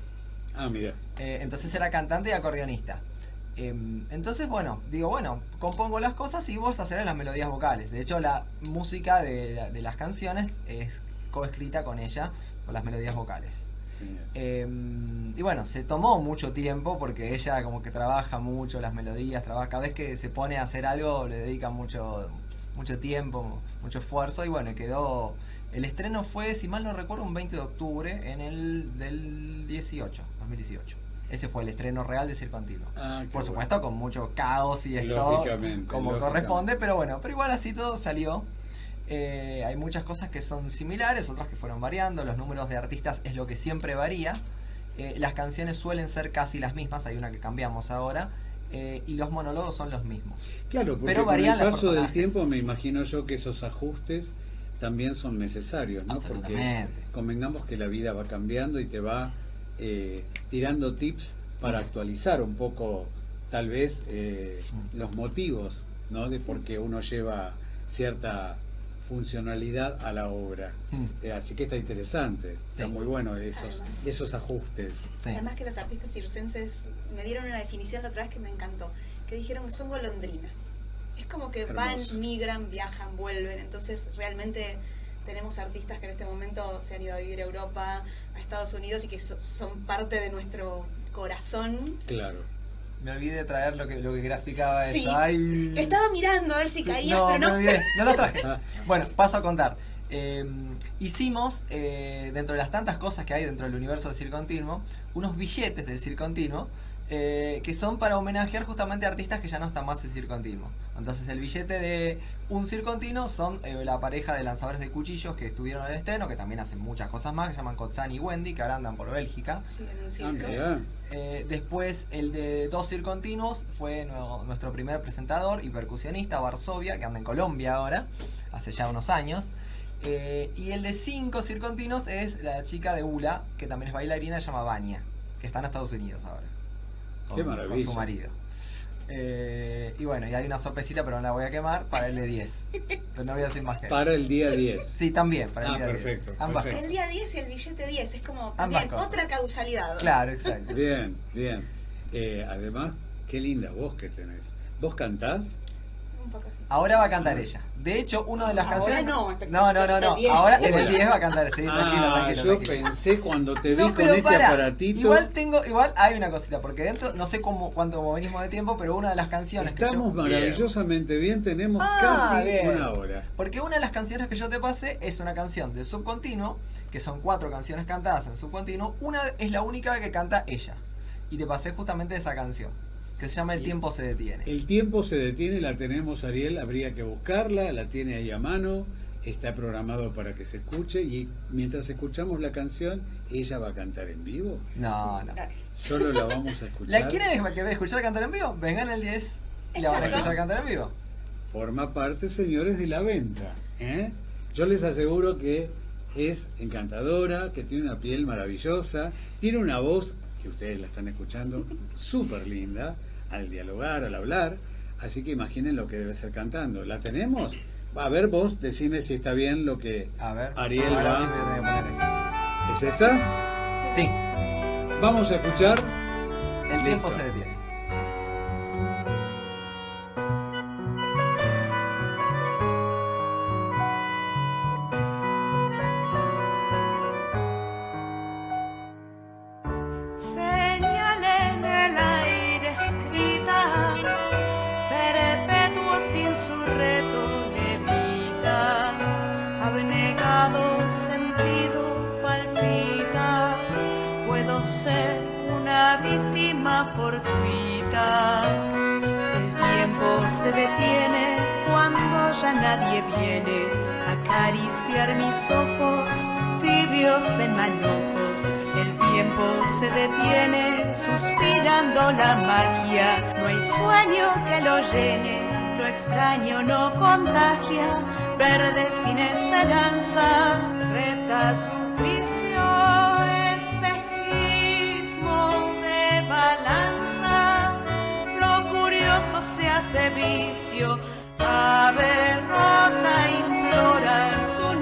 Ah, mira. entonces era cantante y acordeonista. Em, entonces, bueno, digo, bueno, compongo las cosas y vos hacerás las melodías vocales. De hecho, la música de, las canciones es coescrita con ella, con las melodías vocales. Em, y bueno, se tomó mucho tiempo porque ella como que trabaja mucho las melodías, trabaja, cada vez que se pone a hacer algo le dedica mucho, mucho tiempo, mucho esfuerzo y bueno, quedó... El estreno fue, si mal no recuerdo, un 20 de octubre en el del 18, 2018. Ese fue el estreno real de Circo Antiguo. Ah, Por supuesto, con mucho caos y esto como corresponde, pero bueno, pero igual así todo salió. Eh, hay muchas cosas que son similares, otras que fueron variando. Los números de artistas es lo que siempre varía. Eh, las canciones suelen ser casi las mismas, hay una que cambiamos ahora. Eh, y los monólogos son los mismos. Claro, porque pero con el paso del tiempo me imagino yo que esos ajustes también son necesarios, ¿no? Porque convengamos que la vida va cambiando y te va eh, tirando tips para actualizar un poco tal vez eh, los motivos ¿no? de por qué uno lleva cierta funcionalidad a la obra. Eh, así que está interesante, está muy bueno esos, esos ajustes. Además que los artistas circenses me dieron una definición la otra vez que me encantó, que dijeron que son golondrinas. Es como que van, migran, viajan, vuelven, entonces realmente tenemos artistas que en este momento se han ido a vivir a Europa, a Estados Unidos y que son parte de nuestro corazón. Claro. Me olvidé de traer lo que, lo que graficaba eso. Estaba mirando a ver si caía, pero no. no lo traje. bueno, paso a contar. Em, hicimos, eh, dentro de las tantas cosas que hay dentro del universo del Circo Continuo, unos billetes del Circo Continuo eh, que son para homenajear justamente a artistas que ya no están más en Circo Continuo. Entonces el billete de un Circo Continuo son eh, la pareja de lanzadores de cuchillos que estuvieron en el estreno, que también hacen muchas cosas más, que se llaman Kotzan y Wendy, que ahora andan por Bélgica. Ah, eh, después el de dos Continuos fue nuestro primer presentador y percusionista, Varsovia, que anda en Colombia ahora, hace ya unos años. y el de cinco Continuos es la chica de Ula, que también es bailarina, se llama Vania, que está en Estados Unidos ahora. Qué maravilla. con su marido. Eh, y bueno, y hay una sorpresita, pero no la voy a quemar, para el de 10. Pero no voy a decir más que Para el día 10. Sí, también, para el ah, día perfecto, 10. Ambas El día 10 y el billete 10, es como también otra causalidad. Claro, exacto. Bien, bien. Eh, además, qué linda voz que tenés. ¿Vos cantás? Ahora va a cantar ella. De hecho, una de las canciones. No, no, no, no. no. Ahora en el 10 va a cantar. Sí, ah, Yo pensé cuando te vi con este aparatito. Igual tengo, igual hay una cosita, porque dentro, no sé cómo cuánto venimos de tiempo, pero una de las canciones. Estamos maravillosamente bien, tenemos ah, casi una hora. Porque una de las canciones que yo te pasé es una canción de subcontinuo que son cuatro canciones cantadas en subcontinuo, una es la única que canta ella. Y te pasé justamente esa canción, que se llama El tiempo se detiene. El tiempo se detiene, la tenemos Ariel, habría que buscarla, la tiene ahí a mano, está programado para que se escuche y mientras escuchamos la canción, ella va a cantar en vivo. No, no. Solo la vamos a [laughs] escuchar. ¿La quieren escuchar cantar en vivo? Vengan el 10 y la van a escuchar cantar en vivo. Forma parte, señores, de la venta. ¿eh? Yo les aseguro que es encantadora, que tiene una piel maravillosa, tiene una voz, que ustedes la están escuchando, [laughs] súper linda, al dialogar, al hablar, así que imaginen lo que debe ser cantando. ¿La tenemos? A ver, vos decime si está bien lo que Ariel va. ¿Es esa? Sí. Vamos a escuchar. El tiempo se detiene. Llene, lo extraño no contagia. Verde sin esperanza, reta su juicio, espejismo de balanza. Lo curioso se hace vicio Ave rota implora su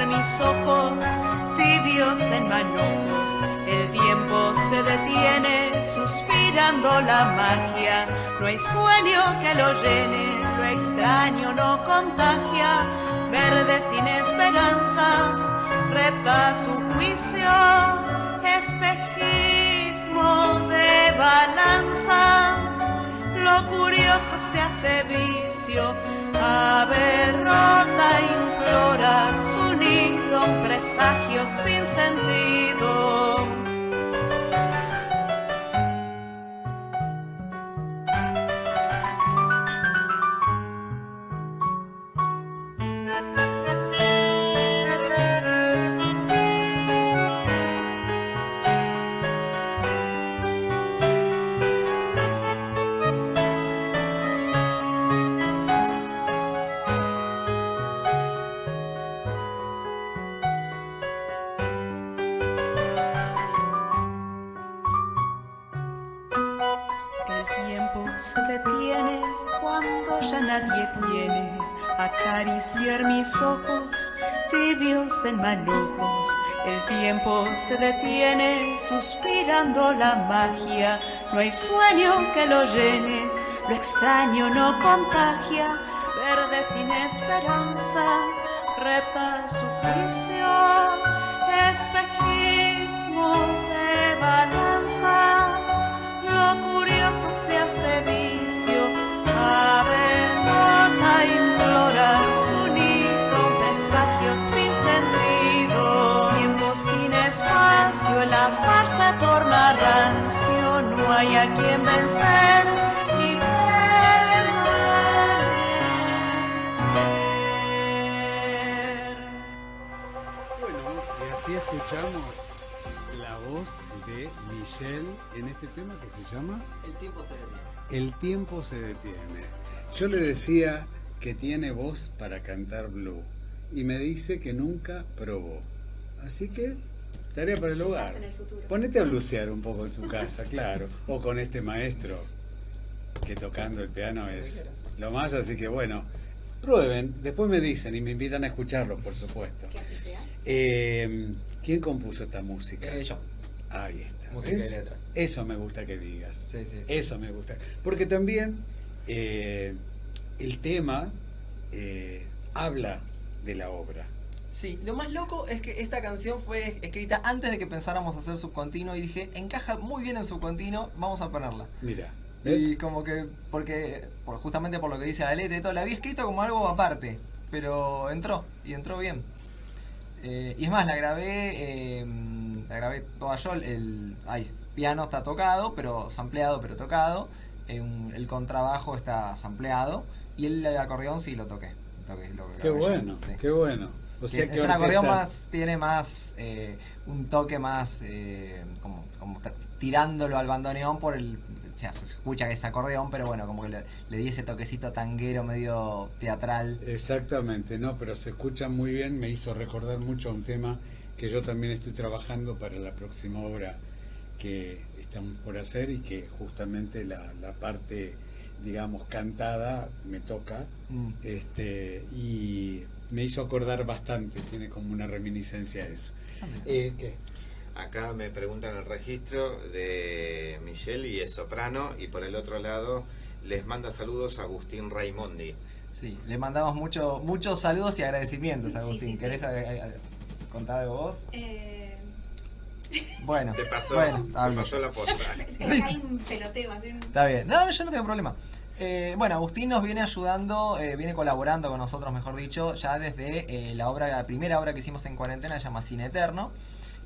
mis ojos tibios en manojos. El tiempo se detiene suspirando la magia. No hay sueño que lo llene, lo extraño no contagia verde sin esperanza, repta su juicio, espejismo de balanza, lo curioso se hace vicio, ave rota implora su nido, un presagio sin sentido. Tiempo se detiene suspirando la magia. No hay sueño que lo llene, lo extraño no contagia. Verde sin esperanza, reta su juicio. Espejismo de balanza, lo curioso se hace vicio. Ave nota implora su espacio, el azar se torna rancio, no hay a quien vencer ni Bueno, y así escuchamos la voz de Michelle en este tema que se llama El tiempo se detiene. El tiempo se detiene. Yo le decía que tiene voz para cantar blue y me dice que nunca probó. Así que Tarea para el hogar. Ponete a blusear un poco en tu casa, claro. O con este maestro que tocando el piano es lo más, así que bueno, prueben, después me dicen y me invitan a escucharlo, por supuesto. Que así sea. Eh, ¿Quién compuso esta música? Eh, yo. Ahí está. Música y letra. Eso me gusta que digas. Sí, sí, Eso me gusta. Porque también eh, el tema habla de la obra. Sí, lo más loco es que esta canción fue escrita antes de que pensáramos hacer subcontinuo y dije, encaja muy bien en subcontinuo, vamos a ponerla. Mira. Y como que, porque, justamente por lo que dice la letra y todo, la había escrito como algo aparte, pero entró, y entró bien. Eh, y es más, la grabé, eh, la grabé toda yo, el, piano está tocado, pero sampleado, pero tocado, el contrabajo está sampleado, y el, acordeón sí lo toqué. qué bueno, qué bueno. O sea, que es un acordeón más, tiene más, eh, un toque más, como, como tirándolo al bandoneón por el se escucha que es acordeón, pero bueno, como que le, le, di ese toquecito tanguero medio teatral. Exactamente, no, pero se escucha muy bien, me hizo recordar mucho a un tema que yo también estoy trabajando para la próxima obra que estamos por hacer y que justamente la, la parte, digamos, cantada me toca mm. este, y me hizo acordar bastante, tiene como una reminiscencia a eso. Eh, ¿qué? Acá me preguntan el registro de Michelle y es soprano y por el otro lado les manda saludos a Agustín Raimondi. Sí, le mandamos mucho, muchos saludos y agradecimientos a Agustín. ¿Querés contar algo vos? Eh... [laughs] Bueno, te pasó, bueno, te pasó la posta. [laughs] Hay un peloteo. Está bien, no, yo no tengo problema. Eh, bueno, Agustín nos viene ayudando, eh, viene colaborando con nosotros, mejor dicho, ya desde eh, la obra, la primera obra que hicimos en cuarentena, se llama Cine Eterno.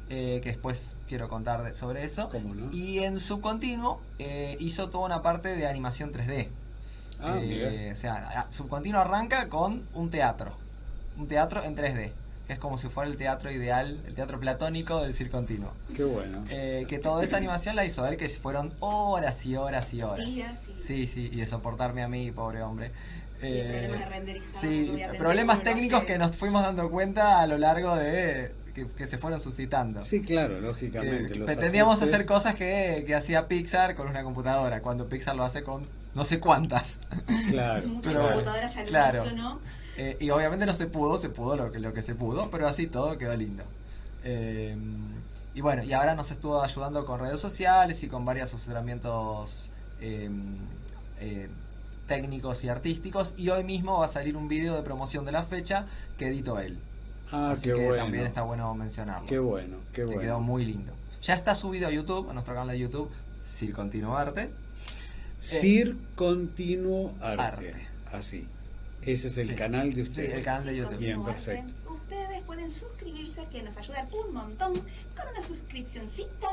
Eh, que después quiero contar sobre eso. Y en Subcontinuo hizo toda una parte de animación 3D. Ah, o sea, Subcontinuo arranca con un teatro. Un teatro en 3D. Que es como si fuera el teatro ideal, el teatro platónico del circo continuo. Qué bueno. que toda esa animación la hizo él, que fueron horas y horas y horas. Sí, sí, y de soportarme a mí, pobre hombre. sí, problemas técnicos que nos fuimos dando cuenta a lo largo de que, se fueron suscitando. Sí, claro, lógicamente. pretendíamos hacer cosas que, hacía Pixar con una computadora, cuando Pixar lo hace con no sé cuántas. Claro. Muchas computadoras al claro. ¿no? Eh, y obviamente no se pudo, se pudo lo que, lo que se pudo, pero así todo quedó lindo. Eh, y bueno, y ahora nos estuvo ayudando con redes sociales y con varios asesoramientos eh, técnicos y artísticos. Y hoy mismo va a salir un video de promoción de la fecha que editó él. Ah, qué que bueno. también está bueno mencionarlo. Qué bueno, qué bueno. quedó muy lindo. Ya está subido a YouTube, a nuestro canal de YouTube, Sir Continuo Arte. Sir Continuo Arte. Así. Ese es el canal de ustedes. Sí, el canal de YouTube. Bien, perfecto. Ustedes pueden suscribirse, que nos ayudan un montón, con una suscripcióncita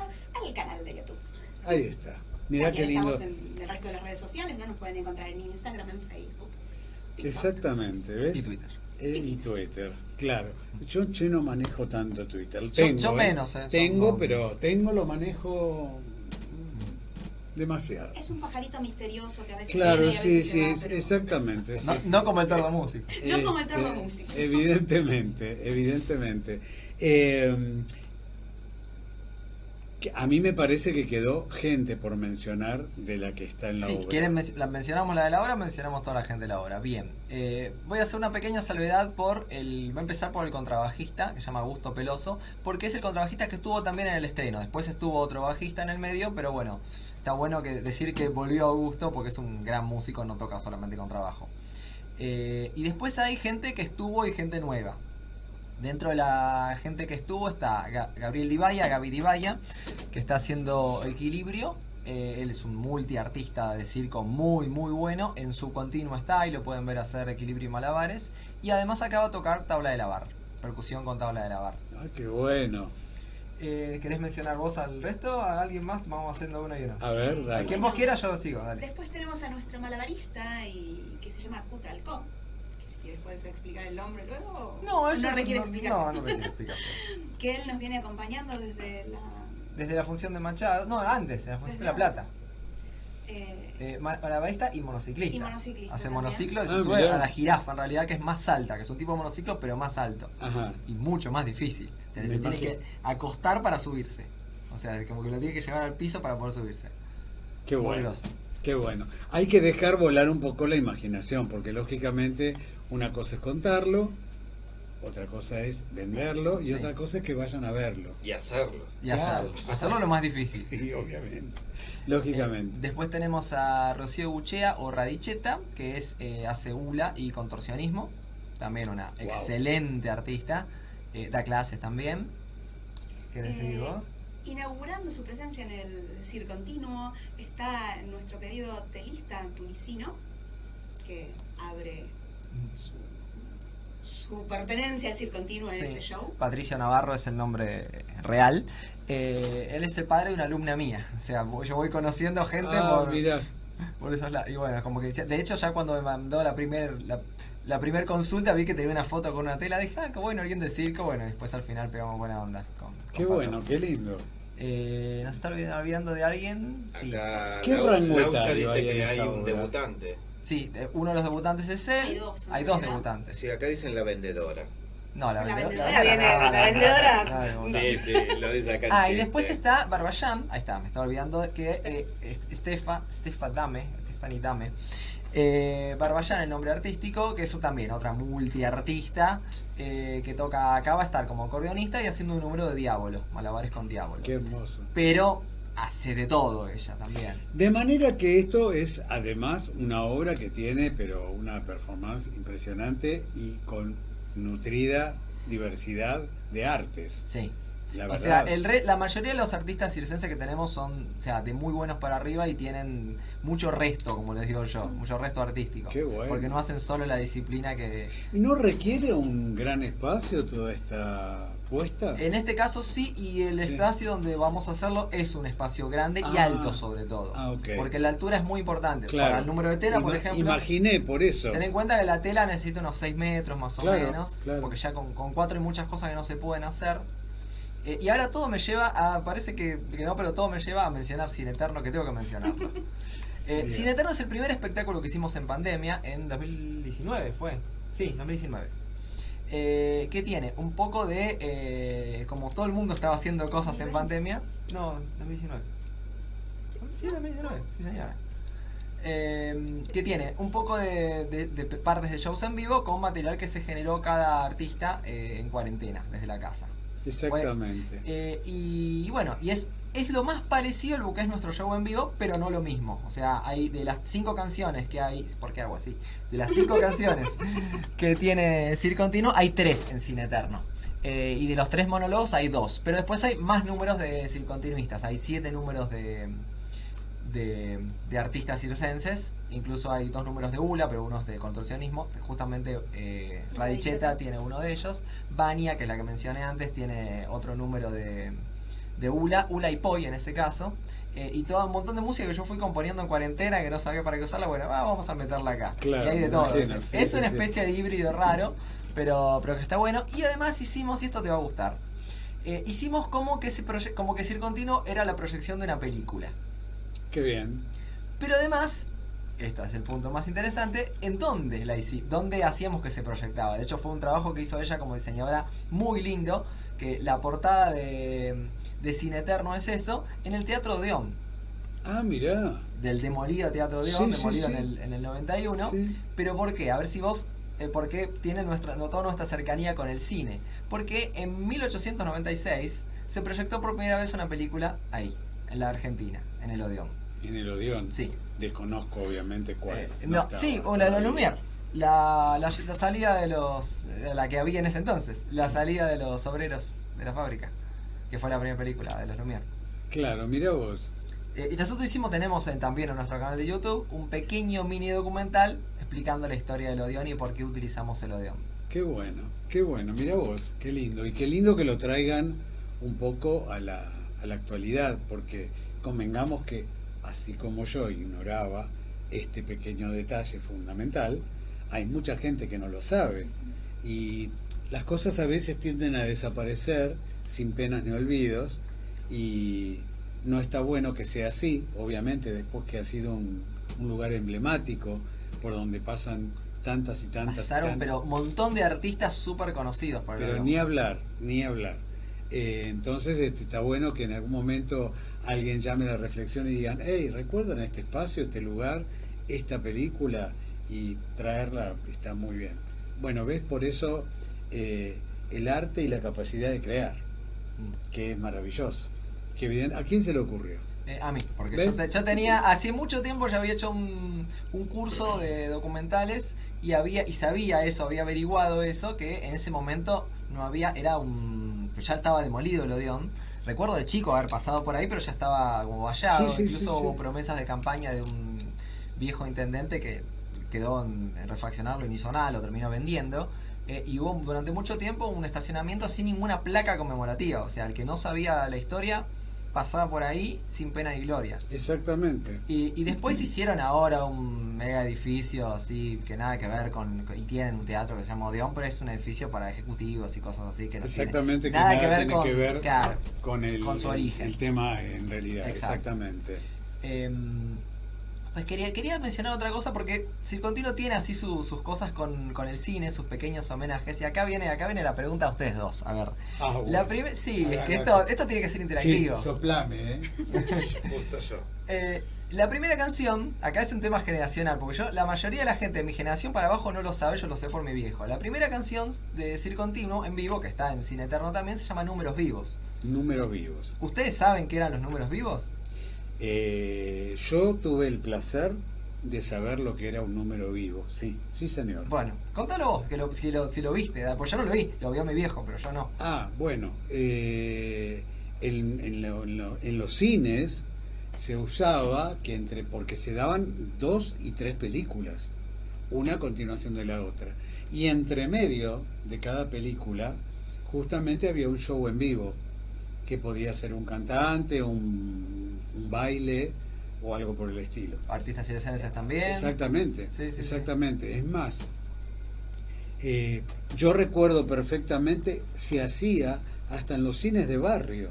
al canal de YouTube. Ahí está. Mira qué lindo. Estamos en el resto de las redes sociales, no nos pueden encontrar en Instagram, en Facebook. Exactamente, ¿ves? Y Twitter. Eh, y Twitter, claro. Yo, no manejo tanto Twitter. Tengo, yo, ¿eh? menos. Eh, tengo, pero tengo, lo manejo demasiado. Es un pajarito misterioso que a veces Claro, sí, sí, exactamente. no, como el tordo músico. no como el tordo músico. Evidentemente, evidentemente. Eh, a mí me parece que quedó gente por mencionar de la que está en la sí, obra. Quieren, la mencionamos la de la obra, mencionamos toda la gente de la obra. Bien, eh, voy a hacer una pequeña salvedad por el. Voy a empezar por el contrabajista, que se llama Augusto Peloso, porque es el contrabajista que estuvo también en el estreno. Después estuvo otro bajista en el medio, pero bueno, está bueno que decir que volvió Augusto porque es un gran músico, no toca solamente contrabajo. Eh, y después hay gente que estuvo y gente nueva. Dentro de la gente que estuvo está Gabriel Divaya, Gaby Divaya, que está haciendo equilibrio. Eh, él es un multiartista de circo muy, muy bueno. En su continuo está y lo pueden ver hacer equilibrio y malabares. Y además acaba de tocar tabla de lavar, percusión con tabla de lavar. ¡Ah, qué bueno! Eh, ¿Querés mencionar vos al resto? ¿A alguien más? Vamos haciendo uno y uno. A ver, dale. A quien vos quieras, yo sigo, dale. Después tenemos a nuestro malabarista y que se llama Cutralcón puedes explicar el nombre luego? No, eso no requiere explicación. No, no requiere explicación. [laughs] que él nos viene acompañando desde la... Desde la función de Machado, no, antes, en la función de La Plata. Eh, eh, malabarista y monociclista. Y monociclista. Hace monociclo y se ah, sube a la jirafa, en realidad, que es más alta, que es un tipo de monociclo, pero más alto. Ajá. Y mucho más difícil. Tiene que acostar para subirse. O sea, como que lo tiene que llevar al piso para poder subirse. Qué bueno. Qué bueno. Hay que dejar volar un poco la imaginación, porque lógicamente una cosa es contarlo, otra cosa es venderlo y otra cosa es que vayan a verlo. Y hacerlo. Y hacerlo. Hacerlo lo más difícil. Sí, obviamente. Lógicamente. Eh, después tenemos a Rocío Guchea o Radicheta, que es eh, hace hula y contorsionismo. También una excelente artista. Eh, da clases también. ¿Querés seguir vos? Inaugurando su presencia en el CIR Continuo está nuestro querido telista tunisino, que abre su, pertenencia al CIR Continuo en este show. Patricio Navarro es el nombre real. Eh, él es el padre de una alumna mía. O sea, yo voy conociendo gente ah, por, por esos lados. Y bueno, como que de hecho ya cuando me mandó la primer la, la primer consulta vi que tenía una foto con una tela, dije, ah, qué bueno, alguien de circo, bueno, después al final pegamos buena onda. qué bueno, qué lindo. Eh, ¿Nos está olvidando de alguien? Sí. ¿Qué rango dice que hay un debutante. Sí, uno de los debutantes es él. Hay dos, hay dos debutantes. Sí, acá dicen la vendedora. No, la, la vendedora, viene, la vendedora. sí, sí, lo dice acá. Ah, y después está Barbaján, ahí está, me estaba olvidando que eh, Estefa, Estefa Dame, Stephanie Dame, eh, el nombre artístico, que es también otra multiartista eh, que toca acá, va a estar como acordeonista y haciendo un número de diablo, malabares con diablo. Qué hermoso. Pero hace de todo ella también. De manera que esto es además una obra que tiene, pero una performance impresionante y con nutrida diversidad de artes. Sí o sea, el la mayoría de los artistas circenses que tenemos son, o sea, de muy buenos para arriba y tienen mucho resto, como les digo yo, mucho resto artístico. Qué bueno. Porque no hacen solo la disciplina que... ¿No requiere un gran espacio toda esta En este caso sí, y el espacio donde vamos a hacerlo es un espacio grande y ah. alto sobre todo. Ah, Porque la altura es muy importante. Para el número de tela, por ejemplo... Imaginé, por eso. Ten en cuenta que la tela necesita unos 6 metros más o menos, porque ya con, con cuatro hay muchas cosas que no se pueden hacer. Eh, y ahora todo me lleva a. Parece que, no, pero todo me lleva a mencionar Cine Eterno, que tengo que mencionarlo. [laughs] Eh, Cine Eterno es el primer espectáculo que hicimos en pandemia, en 2019 fue. Sí, 2019. Eh, que tiene un poco de. Eh, como todo el mundo estaba haciendo cosas en pandemia. No, 2019. Sí, 2019, sí señora. que tiene un poco de, de, partes de shows en vivo con material que se generó cada artista en cuarentena desde la casa. Exactamente. Eh, y, bueno, y es, es lo más parecido a lo que es nuestro show en vivo, pero no lo mismo. O sea, hay de las cinco canciones que hay, ¿por qué hago así? De las cinco [laughs] canciones que tiene Cir Continuo, hay tres en Cine Eterno. Eh, y de los tres monólogos hay dos. Pero después hay más números de circontinuistas. Hay siete números de, de, artistas circenses. Incluso hay dos números de ULA, pero uno es de contorsionismo. Justamente eh, Radicheta tiene uno de ellos. Bania, que es la que mencioné antes, tiene otro número de, de ULA. ULA y Poi en ese caso. Eh, y todo un montón de música que yo fui componiendo en cuarentena que no sabía para qué usarla. Bueno, vamos a meterla acá. y hay de todo. es una especie de híbrido raro, pero, pero que está bueno. Y además hicimos, y esto te va a gustar. Eh, hicimos como que, ese como que Continuo era la proyección de una película. Qué bien. Pero además, este es el punto más interesante, ¿en dónde la hicimos? ¿Dónde hacíamos que se proyectaba? De hecho, fue un trabajo que hizo ella como diseñadora muy lindo, que la portada de, de Cine Eterno es eso, en el Teatro Odeón. Ah, mirá. Del demolido Teatro Odeón, demolido En, el, en el 91. Pero ¿por qué? A ver si vos eh, por qué tiene nuestra, toda nuestra cercanía con el cine. Porque en 1896 se proyectó por primera vez una película ahí, en la Argentina, en el Odeón. ¿En el Odeón? Sí. Desconozco obviamente cuál. Eh, no, sí, la de los Lumière. La, la, salida de los. la que había en ese entonces. La salida de los obreros de la fábrica. Que fue la primera película de los Lumière. Claro, mira vos. Eh, y nosotros hicimos, tenemos también en nuestro canal de YouTube un pequeño mini documental explicando la historia del Odeón y por qué utilizamos el Odeón. Qué bueno, qué bueno, mira vos, qué lindo. Y qué lindo que lo traigan un poco a la, a la actualidad, porque convengamos que así como yo ignoraba este pequeño detalle fundamental, hay mucha gente que no lo sabe y las cosas a veces tienden a desaparecer sin penas ni olvidos y no está bueno que sea así, obviamente después que ha sido un, lugar emblemático por donde pasan tantas y tantas. Pasaron, pero un montón de artistas súper conocidos. pero ni hablar, ni hablar. Eh, entonces este, está bueno que en algún momento alguien llame a la reflexión y digan, hey, ¿recuerdan este espacio, este lugar, esta película? Y traerla está muy bien. Bueno, ves, por eso eh, el arte y la capacidad de crear, que es maravilloso. Que ¿A quién se le ocurrió? Eh, a mí, porque yo, tenía, hace mucho tiempo ya había hecho un, un, curso de documentales y había y sabía eso, había averiguado eso, que en ese momento no había, era un, ya estaba demolido el Odeón. Recuerdo de chico haber pasado por ahí, pero ya estaba como vallado. Incluso hubo promesas de campaña de un viejo intendente que quedó en, refaccionarlo y no hizo nada, lo terminó vendiendo. Eh, y hubo durante mucho tiempo un estacionamiento sin ninguna placa conmemorativa. O sea, el que no sabía la historia pasaba por ahí sin pena ni gloria. Exactamente. Y, después hicieron ahora un mega edificio así que nada que ver con. Y tienen un teatro que se llama Odeón, pero es un edificio para ejecutivos y cosas así que Exactamente, nada, que, nada tiene que ver con, el, con su origen. El, tema en realidad, exactamente. Em, pues quería, quería mencionar otra cosa porque Circontino tiene así sus cosas con, el cine, sus pequeños homenajes. Y acá viene, acá viene la pregunta a ustedes dos. A ver. Ah, la sí, es que esto, esto tiene que ser interactivo. Sí, soplame, ¿eh? [laughs] Justo yo. Eh, la primera canción, acá es un tema generacional, porque yo, la mayoría de la gente de mi generación para abajo no lo sabe, yo lo sé por mi viejo. La primera canción de Circontino en vivo, que está en Cine Eterno también, se llama Números Vivos. Números Vivos. ¿Ustedes saben qué eran los números vivos? Eh, yo tuve el placer de saber lo que era un número vivo, sí, sí señor. Bueno, contalo vos, que lo, si, lo, viste, pues yo no lo vi, lo vio mi viejo, pero yo no. Ah, bueno, eh, en, los cines se usaba que entre, porque se daban dos y tres películas, una a continuación de la otra, y entre medio de cada película justamente había un show en vivo, que podía ser un cantante, un baile o algo por el estilo. Artistas circenses también. Exactamente, exactamente. Es más, eh, yo recuerdo perfectamente, se hacía hasta en los cines de barrio.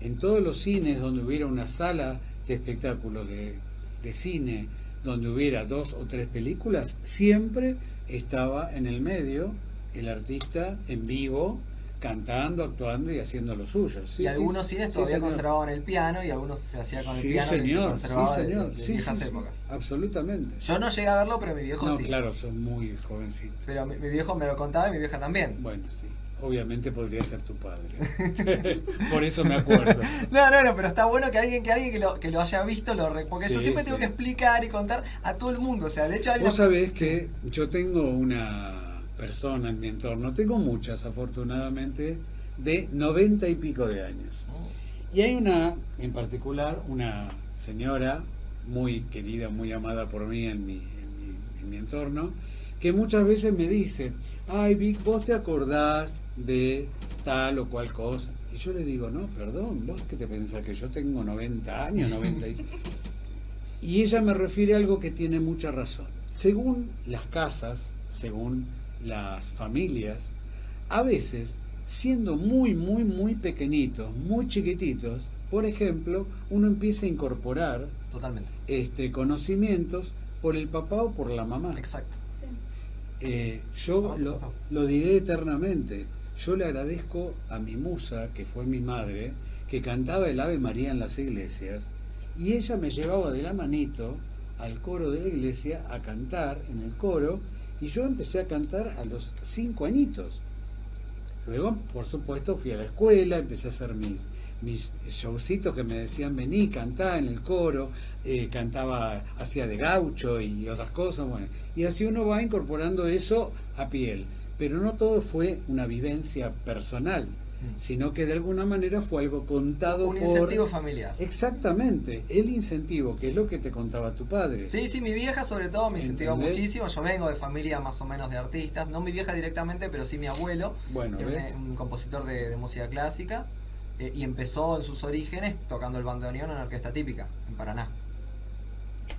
En todos los cines donde hubiera una sala de espectáculos de, de cine, donde hubiera dos o tres películas, siempre estaba en el medio el artista en vivo cantando, actuando y haciendo lo suyo. y algunos cines todavía conservaban el piano y algunos se hacía con el piano señor, se sí, señor. de, viejas épocas. Absolutamente. Yo no llegué a verlo, pero mi viejo no, sí. claro, son muy jovencitos. Pero mi, viejo me lo contaba y mi vieja también. Bueno, sí. Obviamente podría ser tu padre. [laughs] Por eso me acuerdo. no, no, no, pero está bueno que alguien que alguien que lo, que lo haya visto lo porque yo siempre tengo que explicar y contar a todo el mundo. O sea, de hecho hay Vos sabés que yo tengo una persona en mi entorno, tengo muchas afortunadamente, de noventa y pico de años. Y hay una, en particular, una señora muy querida, muy amada por mí en mi, en mi, entorno, que muchas veces me dice, ay Vic, vos te acordás de tal o cual cosa. Y yo le digo, no, perdón, vos que te pensás que yo tengo 90 años, 90 y... [laughs] y ella me refiere a algo que tiene mucha razón. Según las casas, según las familias, a veces, siendo muy, muy, muy pequeñitos, muy chiquititos, por ejemplo, uno empieza a incorporar Totalmente. Este, conocimientos por el papá o por la mamá. Exacto. Eh, yo lo, lo, diré eternamente. Yo le agradezco a mi musa, que fue mi madre, que cantaba el Ave María en las iglesias, y ella me llevaba de la manito al coro de la iglesia a cantar en el coro y yo empecé a cantar a los cinco añitos. Luego, por supuesto, fui a la escuela, empecé a hacer mis, mis showcitos que me decían vení, cantá en el coro, eh, cantaba, hacía de gaucho y otras cosas, bueno. Y así uno va incorporando eso a piel. Pero no todo fue una vivencia personal sino que de alguna manera fue algo contado un incentivo familiar. Exactamente, el incentivo, que es lo que te contaba tu padre. Sí, sí, mi vieja sobre todo me incentivó muchísimo. Yo vengo de familia más o menos de artistas, no mi vieja directamente, pero sí mi abuelo, bueno, Un, compositor de, música clásica, eh, y empezó en sus orígenes tocando el bandoneón en orquesta típica, en Paraná.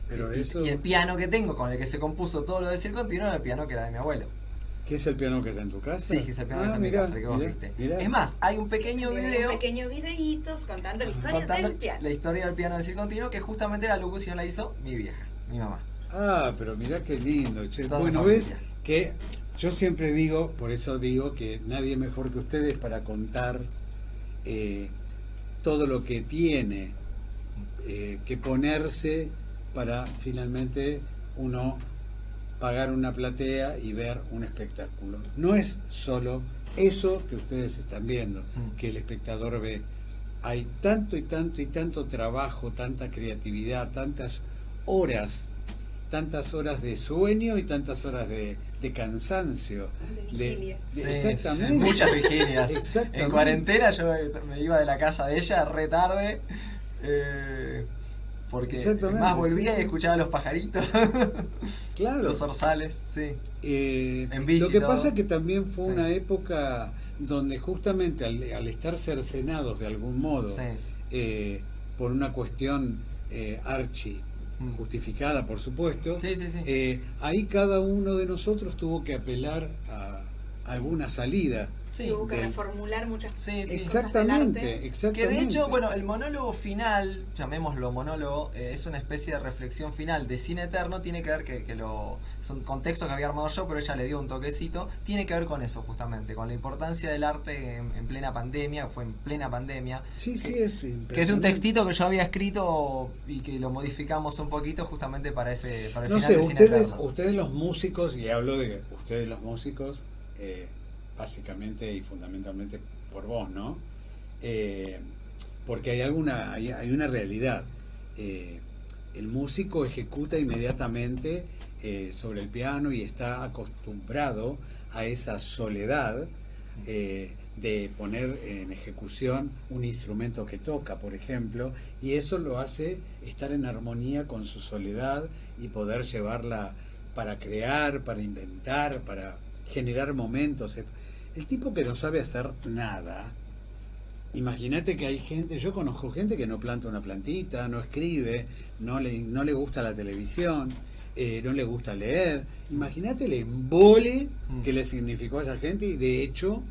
Pero y, eso... y el piano que tengo, con el que se compuso todo lo de Circo Continuo, era el piano que era de mi abuelo. ¿Qué es el piano que está en tu casa? Sí, que es el piano que está en mi ah, casa, que vos viste. Es más, hay un pequeño video. Un pequeño videitos contando la historia del piano. La historia del piano de Circontino, que justamente la locución la hizo mi vieja, mi mamá. Ah, pero mirá qué lindo, che. bueno, ves que yo siempre digo, por eso digo que nadie mejor que ustedes para contar eh, todo lo que tiene eh, que ponerse para finalmente uno pagar una platea y ver un espectáculo. No es solo eso que ustedes están viendo, mm. que el espectador ve. Hay tanto y tanto y tanto trabajo, tanta creatividad, tantas horas, tantas horas de sueño y tantas horas de, cansancio. De, exactamente. muchas vigilias. [laughs] En cuarentena yo me iba de la casa de ella re tarde. Eh, porque más volvía y escuchaba los pajaritos. [laughs] claro. Los orzales, sí. Eh, lo que pasa es que también fue una época donde justamente al, estar cercenados de algún modo, eh, por una cuestión eh, archi mm. justificada, por supuesto, eh, ahí cada uno de nosotros tuvo que apelar a alguna salida. Sí, hubo que reformular muchas sí, sí. Exactamente, exactamente. Que de hecho, bueno, el monólogo final, llamémoslo monólogo, eh, es una especie de reflexión final de cine eterno, tiene que ver que, que lo. Son contextos que había armado yo, pero ella le dio un toquecito. Tiene que ver con eso, justamente, con la importancia del arte en, plena pandemia, fue en plena pandemia. Sí, sí, es Que es un textito que yo había escrito y que lo modificamos un poquito justamente para ese. Para el no sé, de ustedes, ustedes los músicos, y hablo de ustedes los músicos, eh, básicamente y fundamentalmente por vos, ¿no? Eh, porque hay alguna, hay, una realidad. Eh, el músico ejecuta inmediatamente sobre el piano y está acostumbrado a esa soledad de poner en ejecución un instrumento que toca, por ejemplo, y eso lo hace estar en armonía con su soledad y poder llevarla para crear, para inventar, para generar momentos. El tipo que no sabe hacer nada, imagínate que hay gente, yo conozco gente que no planta una plantita, no escribe, no le, no le gusta la televisión, eh, no le gusta leer. Imagínate el embole mm. que le significó a esa gente y de hecho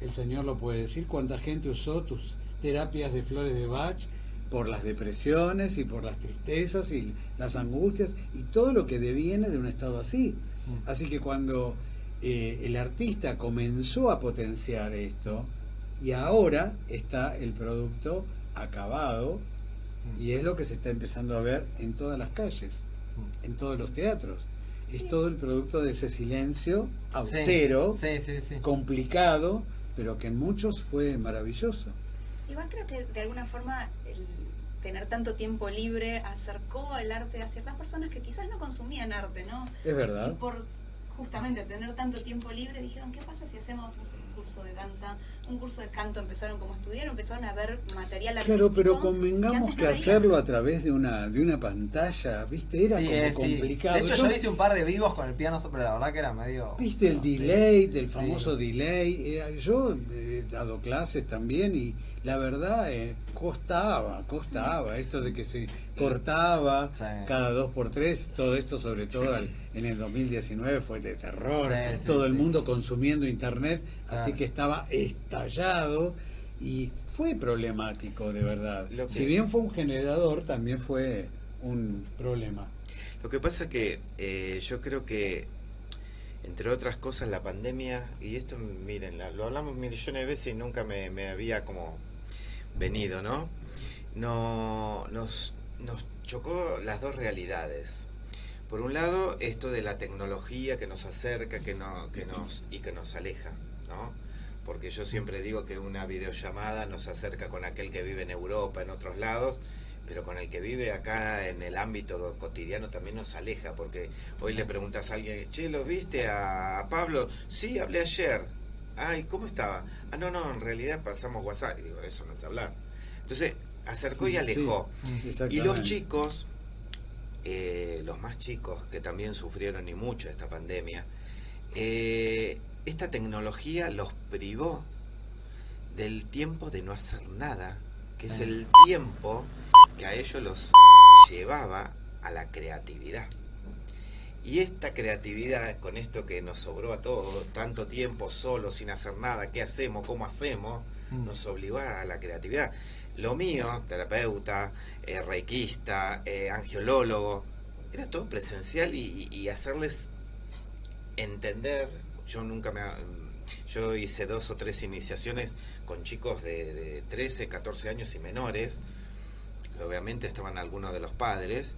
el Señor lo puede decir, cuánta gente usó tus terapias de flores de Bach por las depresiones y por las tristezas y las angustias y todo lo que deviene de un estado así. Mm. Así que cuando eh, el artista comenzó a potenciar esto y ahora está el producto acabado y es lo que se está empezando a ver en todas las calles, en todos los teatros. Es todo el producto de ese silencio austero, complicado, pero que en muchos fue maravilloso. Igual creo que de alguna forma el tener tanto tiempo libre acercó el arte a ciertas personas que quizás no consumían arte, ¿no? Es verdad. Y por justamente tener tanto tiempo libre, dijeron, ¿qué pasa si hacemos un curso de danza, un curso de canto? Empezaron como estudiar, empezaron a ver material artístico. Claro, pero convengamos que, hacerlo a través de una de una pantalla, ¿viste? Era como eh, complicado. De hecho, yo, hice un par de vivos con el piano, pero la verdad que era medio... ¿Viste el delay, del famoso delay? Eh, yo he dado clases también y la verdad eh, costaba, costaba esto de que se cortaba cada dos por tres, todo esto sobre todo en el 2019 fue de terror, todo el mundo consumiendo internet, así que estaba estallado y fue problemático de verdad. Si bien fue un generador, también fue un problema. Lo que pasa que eh, yo creo que entre otras cosas la pandemia, y esto miren, lo hablamos millones de veces y nunca me, me había como venido, ¿no? No, nos, nos chocó las dos realidades. Por un lado, esto de la tecnología que nos acerca que no, que nos, y que nos aleja, ¿no? Porque yo siempre digo que una videollamada nos acerca con aquel que vive en Europa, en otros lados, pero con el que vive acá en el ámbito cotidiano también nos aleja, porque hoy le preguntas a alguien, che, ¿lo viste a, a Pablo? Sí, hablé ayer. Ay, ¿cómo estaba? Ah, no, no, en realidad pasamos WhatsApp. Y digo, eso no es hablar. Entonces, acercó y alejó. y los chicos, eh, los más chicos que también sufrieron y mucho esta pandemia, eh, esta tecnología los privó del tiempo de no hacer nada, que es el tiempo que a ellos los llevaba a la creatividad. Y esta creatividad, con esto que nos sobró a todos, tanto tiempo solo, sin hacer nada, ¿qué hacemos? ¿Cómo hacemos? Mm. Nos obligó a la creatividad. Lo mío, terapeuta, eh, reikista, eh, angiolólogo, era todo presencial y, hacerles entender, yo nunca me... yo hice dos o tres iniciaciones con chicos de, de 13, 14 años y menores, que obviamente estaban algunos de los padres,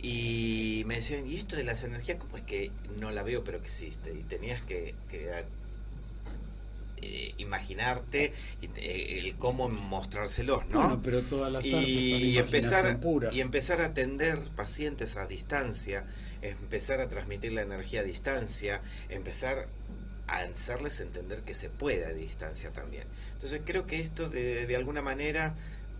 y me decían, ¿y esto de las energías cómo es que no la veo pero existe? Y tenías que, eh, imaginarte eh, el cómo mostrárselos, ¿no? pero todas las y, empezar y empezar a atender pacientes a distancia, empezar a transmitir la energía a distancia, empezar a hacerles entender que se puede a distancia también. Entonces creo que esto de, de alguna manera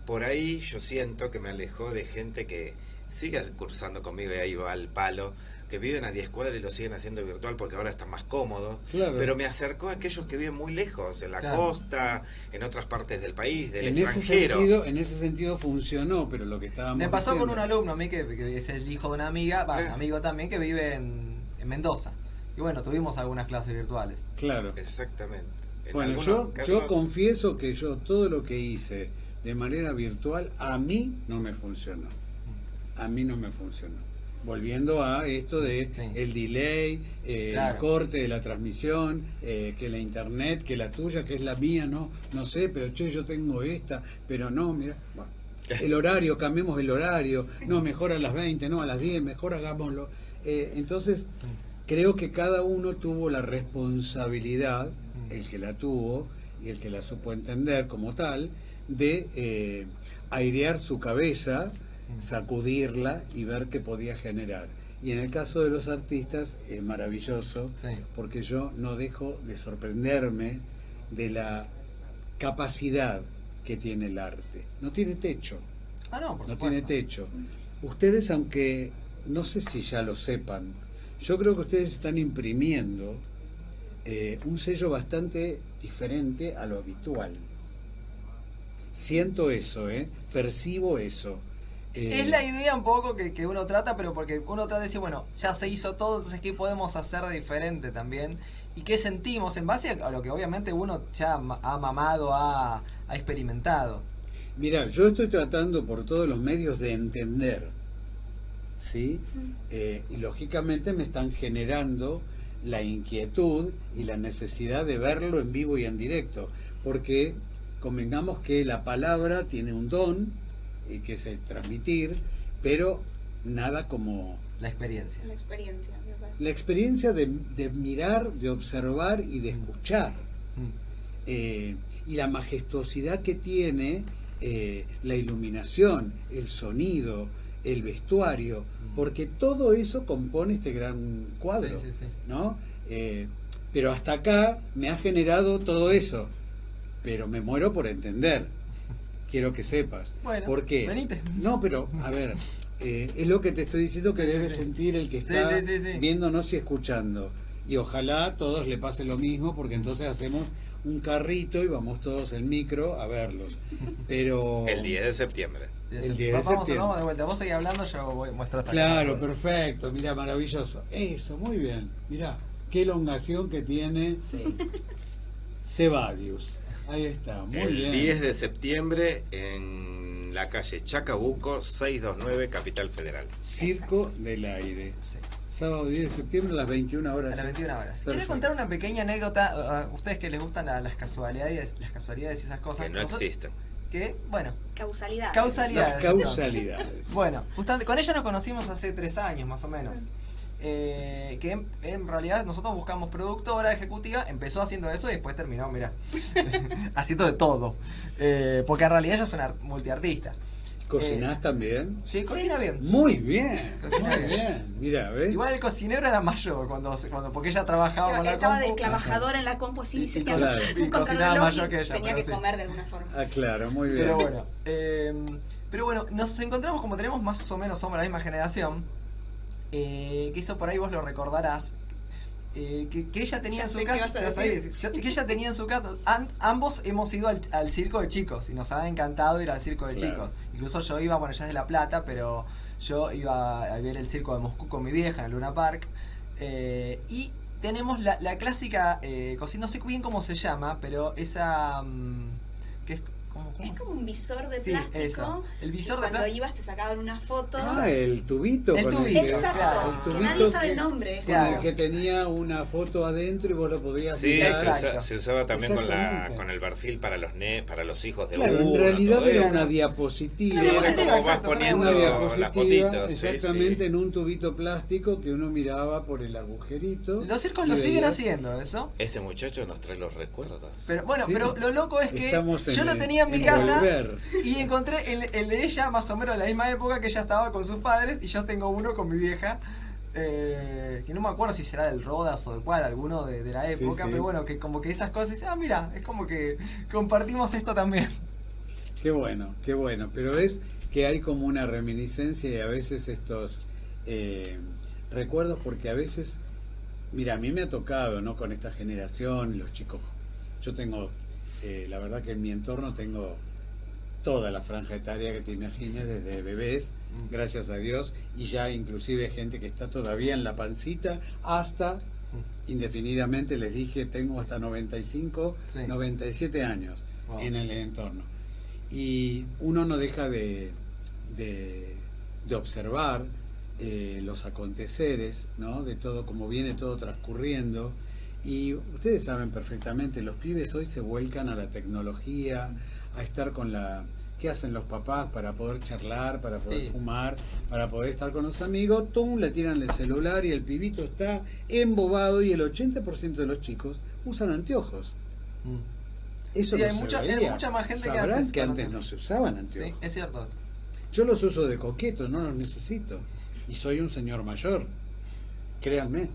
por ahí yo siento que me alejó de gente que sigue cursando conmigo y ahí va al palo, que viven a 10 cuadras y lo siguen haciendo virtual porque ahora está más cómodo. Pero me acercó a aquellos que viven muy lejos, en la costa, en otras partes del país, del en extranjero. Ese sentido, en ese sentido funcionó, pero lo que estábamos Me pasó con un alumno a mí que, es el hijo de una amiga, va, amigo también, que vive en, Mendoza. Y bueno, tuvimos algunas clases virtuales. Claro. Exactamente. bueno, yo, yo confieso que yo todo lo que hice de manera virtual a mí no me funcionó a mí no me funcionó. Volviendo a esto de el delay, eh, el corte de la transmisión, eh, que la internet, que la tuya, que es la mía, no, no sé, pero che, yo tengo esta, pero no, mira, [laughs] el horario, cambiemos el horario, no, mejor a las 20, no, a las 10, mejor hagámoslo. Eh, entonces, creo que cada uno tuvo la responsabilidad, el que la tuvo y el que la supo entender como tal, de airear su cabeza, sacudirla y ver qué podía generar. Y en el caso de los artistas es maravilloso, porque yo no dejo de sorprenderme de la capacidad que tiene el arte. No tiene techo. Ah, no, no tiene techo. Ustedes, aunque no sé si ya lo sepan, yo creo que ustedes están imprimiendo eh, un sello bastante diferente a lo habitual. Siento eso, ¿eh? percibo eso es la idea un poco que, uno trata, pero porque uno trata de decir, bueno, ya se hizo todo, entonces ¿qué podemos hacer de diferente también? ¿Y qué sentimos en base a lo que obviamente uno ya ha mamado, ha, experimentado? Mira, yo estoy tratando por todos los medios de entender, ¿sí? Eh, y lógicamente me están generando la inquietud y la necesidad de verlo en vivo y en directo, porque convengamos que la palabra tiene un don, y que es transmitir, pero nada como... La experiencia. La experiencia. La experiencia de, mirar, de observar y de escuchar. Mm. Eh, y la majestuosidad que tiene eh, la iluminación, el sonido, el vestuario, mm. porque todo eso compone este gran cuadro, ¿no? Eh, pero hasta acá me ha generado todo eso, pero me muero por entender quiero que sepas. Bueno, ¿Por qué? No, pero, a ver, eh, es lo que te estoy diciendo que debe sentir el que está viéndonos y escuchando. Y ojalá a todos le pase lo mismo, porque entonces hacemos un carrito y vamos todos en micro a verlos. Pero... El 10 de septiembre. El 10 de septiembre. Vamos de vuelta. Vos seguís hablando, yo voy, muestro esta Claro, perfecto. Mira, maravilloso. Eso, muy bien. Mira, qué elongación que tiene Cebadius. Ahí está, muy el 10 de septiembre en la calle Chacabuco, 629, Capital Federal. Circo del Aire. Sábado 10 de septiembre a las 21 horas. A las 21 horas. Quiero contar una pequeña anécdota a ustedes que les gustan las casualidades, las casualidades y esas cosas. Que no existen. Que, bueno. Causalidades. Causalidades. causalidades. bueno, justamente con ella nos conocimos hace tres años más o menos. Eh, que en, realidad nosotros buscamos productora ejecutiva, empezó haciendo eso y después terminó, mira, [laughs] [laughs] haciendo de todo. Eh, porque en realidad ella es una multiartista. ¿Cocinás eh, también? Sí, cocina bien. Muy bien, muy bien. Mira, ¿ves? Igual el cocinero era mayor cuando, cuando porque ella trabajaba con la Estaba de trabajadora en la compu, así, y, claro. y cocinaba mayor que ella. Tenía que comer de alguna forma. Ah, claro, muy bien. Pero bueno, pero bueno, nos encontramos como tenemos más o menos, somos la misma generación eh, que eso por ahí vos lo recordarás, eh, que, ella tenía en su casa, que ella tenía en su casa, ambos hemos ido al, circo de chicos y nos ha encantado ir al circo de chicos. Incluso yo iba, bueno, ella es de La Plata, pero yo iba a ver el circo de Moscú con mi vieja en el Luna Park. Eh, y tenemos la, clásica cocina, no sé bien cómo se llama, pero esa... Mm, es, ¿cómo, Es como un visor de plástico. El visor de cuando ibas te sacaban una foto. Ah, el tubito. El tubito. Exacto. El tubito nadie sabe el nombre. Claro. que tenía una foto adentro y vos lo podías Sí, se, usaba también con, la, con el perfil para los ne, para los hijos de claro, uno, en realidad era una diapositiva. Sí, era como vas poniendo una diapositiva, exactamente en un tubito plástico que uno miraba por el agujerito. Los circos lo siguen haciendo, ¿eso? Este muchacho nos trae los recuerdos. Pero bueno, pero lo loco es que yo lo tenía en mi casa y encontré el, el, de ella más o menos de la misma época que ella estaba con sus padres y yo tengo uno con mi vieja. Eh, que no me acuerdo si será del Rodas o de cuál, alguno de, la época, pero bueno, que como que esas cosas, ah, mira, es como que compartimos esto también. [laughs] Qué bueno, qué bueno, pero es que hay como una reminiscencia y a veces estos eh, recuerdos, porque a veces, mira, a mí me ha tocado, ¿no? Con esta generación, los chicos, yo tengo, eh, la verdad que en mi entorno tengo toda la franja etaria que te imagines, desde bebés, mm. gracias a Dios, y ya inclusive gente que está todavía en la pancita, hasta mm. indefinidamente, les dije, tengo hasta 95, 97 años en el entorno. Y uno no deja de, de, observar eh, los aconteceres, ¿no? de todo, como viene todo transcurriendo. Y ustedes saben perfectamente, los pibes hoy se vuelcan a la tecnología, a estar con la... ¿Qué hacen los papás para poder charlar, para poder fumar, para poder estar con los amigos? Tum, le tiran el celular y el pibito está embobado y el 80% de los chicos usan anteojos. Mm. Eso hay, mucha, mucha, más gente que antes, que antes no se usaban anteojos. Sí, es cierto. Yo los uso de coqueto, no los necesito. Y soy un señor mayor, créanme.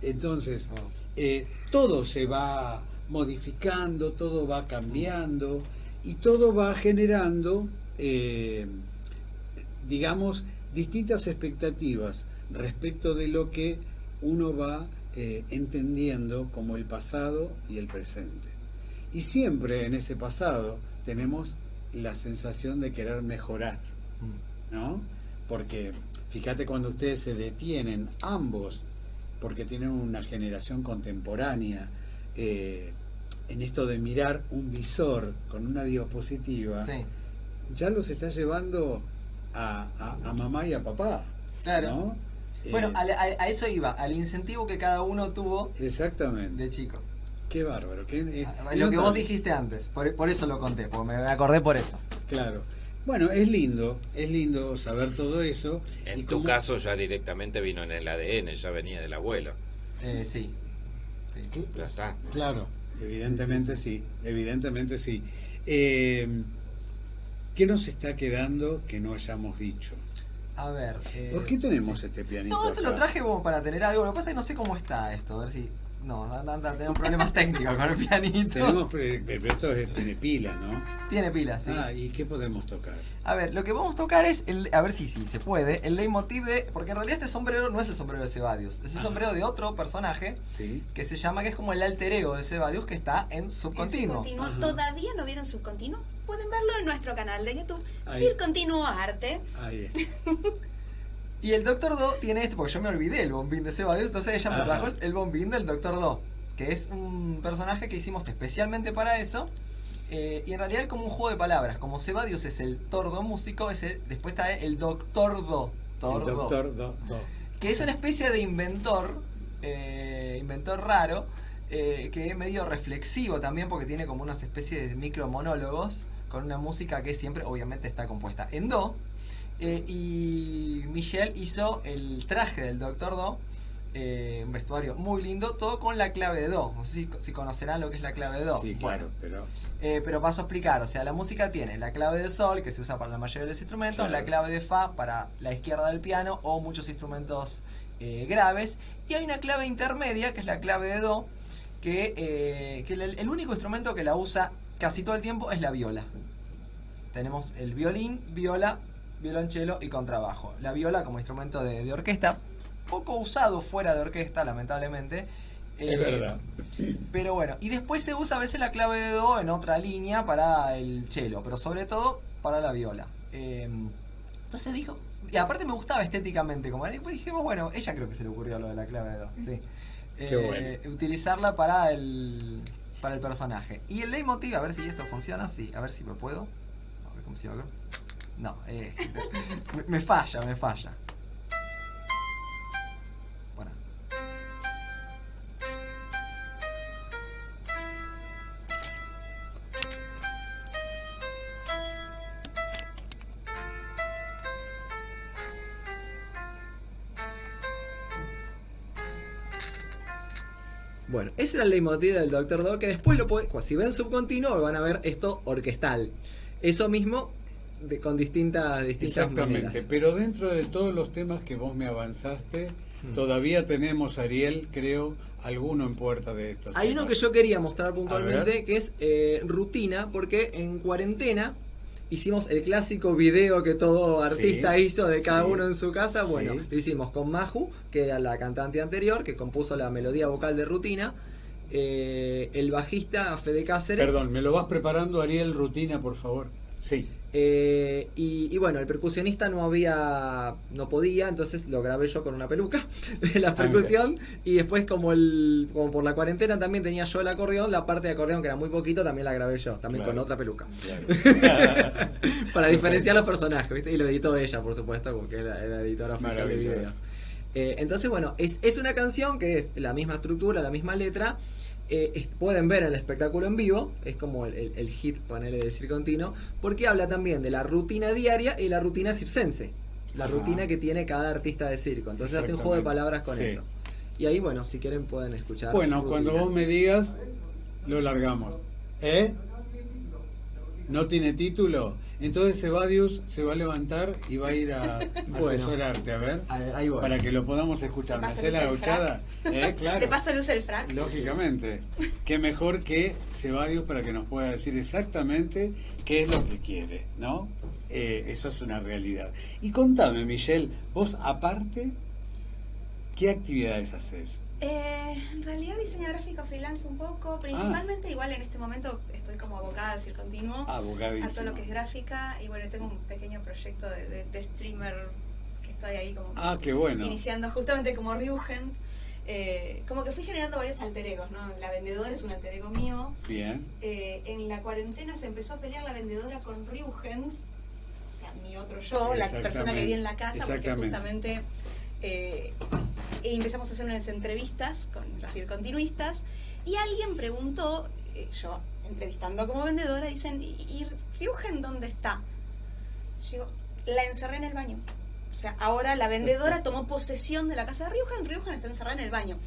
Entonces, oh. Eh, todo se va modificando, todo va cambiando y todo va generando, eh, digamos, distintas expectativas respecto de lo que uno va eh, entendiendo como el pasado y el presente. Y siempre en ese pasado tenemos la sensación de querer mejorar, ¿no? Porque fíjate cuando ustedes se detienen, ambos, porque tienen una generación contemporánea, eh, en esto de mirar un visor con una diapositiva, ya los está llevando a, mamá y a papá. Claro. Bueno, eh, a, eso iba, al incentivo que cada uno tuvo exactamente. de chico. Qué bárbaro. Qué, ah, lo que vos dijiste antes, por, eso lo conté, porque me acordé por eso. Claro. Bueno, es lindo, es lindo saber todo eso. En tu caso ya directamente vino en el ADN, ya venía del abuelo. Eh, sí. Ya está. Claro. Evidentemente sí, evidentemente sí. Eh, ¿Qué nos está quedando que no hayamos dicho? A ver. Eh, ¿Por qué tenemos este pianito? No, te lo traje como para tener algo. Lo que pasa es que no sé cómo está esto. A ver si. No, tenemos problemas [laughs] técnicos con el pianito. Tenemos, pero esto tiene pila, ¿no? Tiene pila, sí. Ah, ¿y qué podemos tocar? A ver, lo que vamos a tocar es, el, a ver si sí, se puede, el leitmotiv de... Porque en realidad este sombrero no es el sombrero de Cebadius, es el sombrero de otro personaje sí. que se llama, que es como el alter ego de Cebadius que está en subcontinuo. ¿Todavía no vieron subcontinuo? Pueden verlo en nuestro canal de YouTube, Ahí. Continuo Arte. Ahí [laughs] Y el Doctor Do tiene esto, porque yo me olvidé el bombín de Sebadios, entonces ella me trajo el bombín del Doctor Do, que es un personaje que hicimos especialmente para eso. Eh, y en realidad es como un juego de palabras. Como Sebadios es el tordo músico, es después está el Doctor Do. el Doctor Do, Que es una especie de inventor, eh, inventor raro, eh, que es medio reflexivo también porque tiene como unas especies de micro monólogos con una música que siempre obviamente está compuesta en Do eh, y Michelle hizo el traje del Doctor Do, eh, un vestuario muy lindo, todo con la clave de Do. No sé si, conocerán lo que es la clave de Do. Sí, claro, pero... Eh, pero paso a explicar, o sea, la música tiene la clave de Sol, que se usa para la mayoría de los instrumentos, la clave de Fa para la izquierda del piano o muchos instrumentos graves, y hay una clave intermedia, que es la clave de Do, que, el único instrumento que la usa casi todo el tiempo es la viola. Tenemos el violín, viola, violonchelo y contrabajo. La viola como instrumento de, orquesta, poco usado fuera de orquesta, lamentablemente. es eh, verdad. Pero bueno, y después se usa a veces la clave de do en otra línea para el cello, pero sobre todo para la viola. Em, entonces dijo, y aparte me gustaba estéticamente, como después dijimos, bueno, ella creo que se le ocurrió lo de la clave de do, sí. Qué eh, Utilizarla para el para el personaje. Y el leitmotiv, a ver si esto funciona, sí, a ver si me puedo. A ver cómo se va No, eh, me falla, me falla. Bueno, ese era el leitmotiv del Doctor Do, que después lo puede, si ven subcontinuo van a ver esto orquestal. Eso mismo de, con distintas, distintas Exactamente, pero dentro de todos los temas que vos me avanzaste, mm. todavía tenemos, Ariel, creo, alguno en puerta de estos. Hay uno que yo quería mostrar puntualmente, que es eh, rutina, porque en cuarentena hicimos el clásico video que todo artista hizo de cada uno en su casa. Bueno, lo hicimos con Maju, que era la cantante anterior, que compuso la melodía vocal de rutina. Eh, el bajista Fede Cáceres. Perdón, ¿me lo vas preparando, Ariel, rutina, por favor? Sí. Eh, y, bueno, el percusionista no había, no podía, entonces lo grabé yo con una peluca, [laughs] la percusión, y después como el, como por la cuarentena también tenía yo el acordeón, la parte de acordeón que era muy poquito también la grabé yo, también con otra peluca. [laughs] Para diferenciar los personajes, ¿viste? Y lo editó ella, por supuesto, porque era la editora oficial de videos. Eh, entonces, bueno, es, es una canción que es la misma estructura, la misma letra, eh, pueden ver el espectáculo en vivo, es como el, hit, ponele decir continuo, porque habla también de la rutina diaria y la rutina circense, la rutina que tiene cada artista de circo. Entonces hace un juego de palabras con eso. Y ahí, bueno, si quieren pueden escuchar. Bueno, cuando vos me digas, lo largamos. ¿Eh? ¿No tiene título? Entonces Evadius se va a levantar y va a ir a [laughs] asesorarte, a ver, para que lo podamos escuchar. ¿Me hace la gauchada? ¿Eh? [laughs] Claro. ¿Te pasa luz el frac? Lógicamente. Qué mejor que Cebadius para que nos pueda decir exactamente qué es lo que quiere, ¿no? Eh, eso es una realidad. Y contame, Michelle, vos aparte, ¿qué actividades haces? Eh, en realidad diseño gráfico freelance un poco, principalmente igual en este momento estoy como abogada decir continuo a todo lo que es gráfica y bueno, tengo un pequeño proyecto de, streamer que estoy ahí como ah, qué bueno. iniciando justamente como Ryugend. Eh, como que fui generando varios alter egos, ¿no? La vendedora es un alter ego mío. Bien. Eh, en la cuarentena se empezó a pelear la vendedora con Ryugend, o sea, mi otro yo, la persona que vive en la casa, porque justamente eh, y empezamos a hacer unas entrevistas con los circontinuistas y alguien preguntó, eh, yo entrevistando como vendedora, dicen, ¿y Ryugen dónde está? Yo la encerré en el baño. O sea, ahora la vendedora [laughs] tomó posesión de la casa de Ryugen, Ryugen está encerrada en el baño.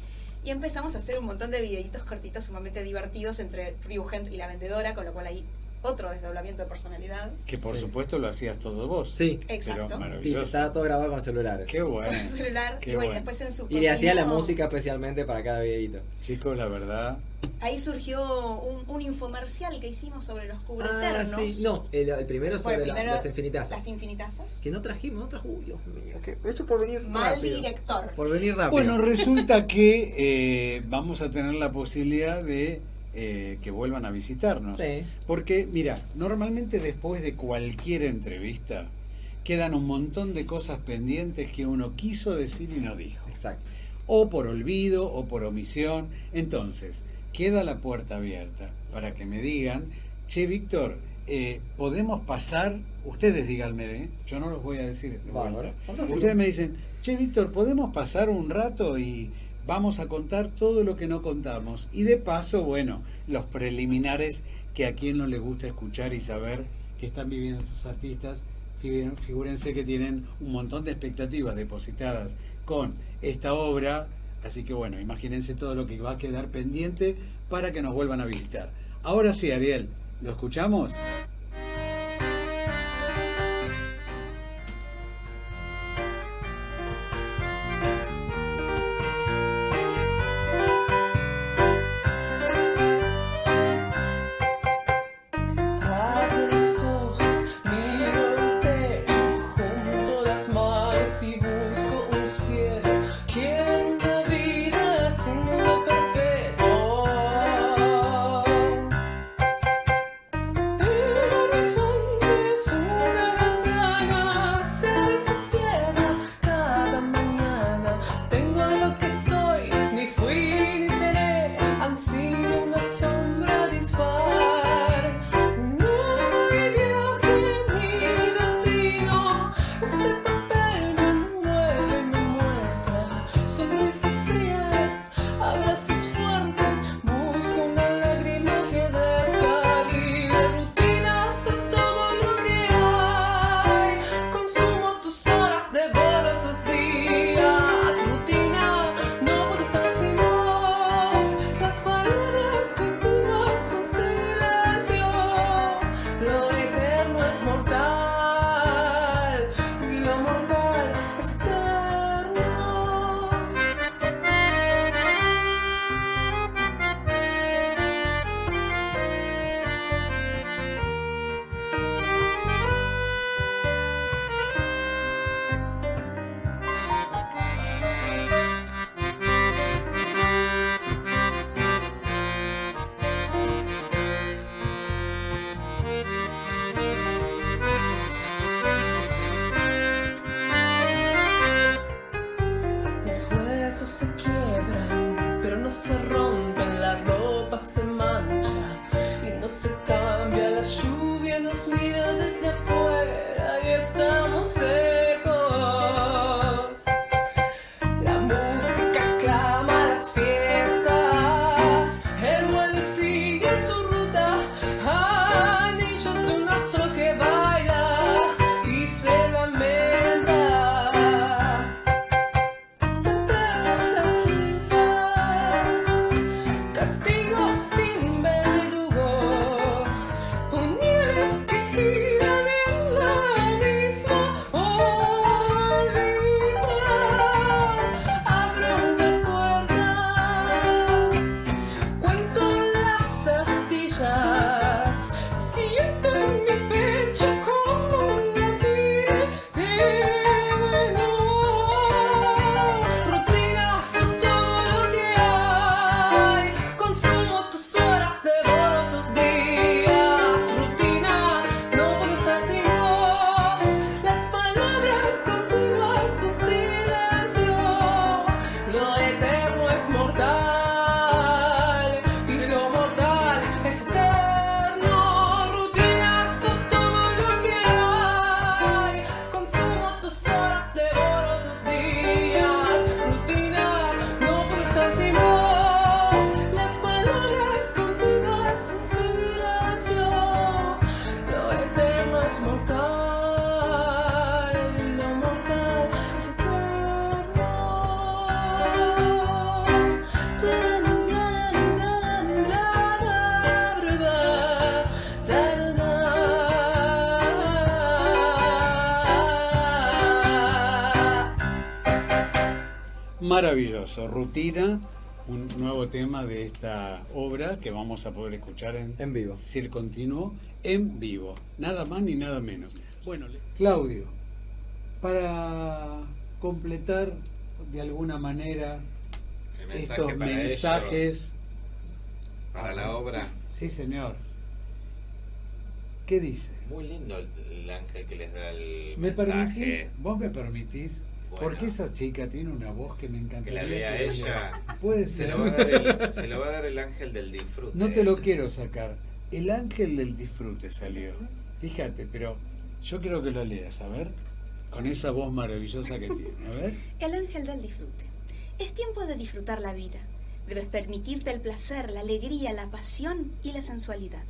Y empezamos a hacer un montón de videitos cortitos sumamente divertidos entre Ryugen y la vendedora, con lo cual ahí otro desdoblamiento de personalidad. Que por supuesto lo hacías todo vos. Sí, exacto. Sí, estaba todo grabado con celulares. Qué bueno. Con celular. y bueno, después en su. Y le hacía la música especialmente para cada videito. Chicos, la verdad. Ahí surgió un, un infomercial que hicimos sobre los cubreternos. Ah, sí. No, el, primero sobre las infinitasas. Las infinitasas. Que no trajimos, no trajo. Uy, Dios mío. Que eso por venir Mal director. Por venir rápido. Bueno, resulta que eh, vamos a tener la posibilidad de eh, que vuelvan a visitarnos. Porque, mira, normalmente después de cualquier entrevista quedan un montón de cosas pendientes que uno quiso decir y no dijo. Exacto. O por olvido o por omisión. Entonces, queda la puerta abierta para que me digan, che, Víctor, eh, podemos pasar, ustedes díganme, ¿eh? yo no los voy a decir de vuelta. Ustedes me dicen, che, Víctor, ¿podemos pasar un rato y vamos a contar todo lo que no contamos. Y de paso, bueno, los preliminares que a quien no le gusta escuchar y saber que están viviendo sus artistas, figúrense que tienen un montón de expectativas depositadas con esta obra, así que bueno, imagínense todo lo que va a quedar pendiente para que nos vuelvan a visitar. Ahora sí, Ariel, ¿lo escuchamos? Maravilloso, rutina, un nuevo tema de esta obra que vamos a poder escuchar en, en vivo. Continuo, en vivo, nada más ni nada menos. Bueno, Claudio, para completar de alguna manera estos mensajes para la obra. Sí, señor. ¿Qué dice? Muy lindo el, ángel que les da el ¿Me Permitís, ¿Vos me permitís porque esa chica tiene una voz que me encanta. Que la lea ella. Puede ser. Se lo, va a dar el, [laughs] se lo va a dar el ángel del disfrute. No te lo quiero sacar. El ángel del disfrute salió. Fíjate, pero yo quiero que lo leas, a ver. Con esa voz maravillosa que tiene. A ver. [laughs] El ángel del disfrute. Es tiempo de disfrutar la vida. Debes permitirte el placer, la alegría, la pasión y la sensualidad.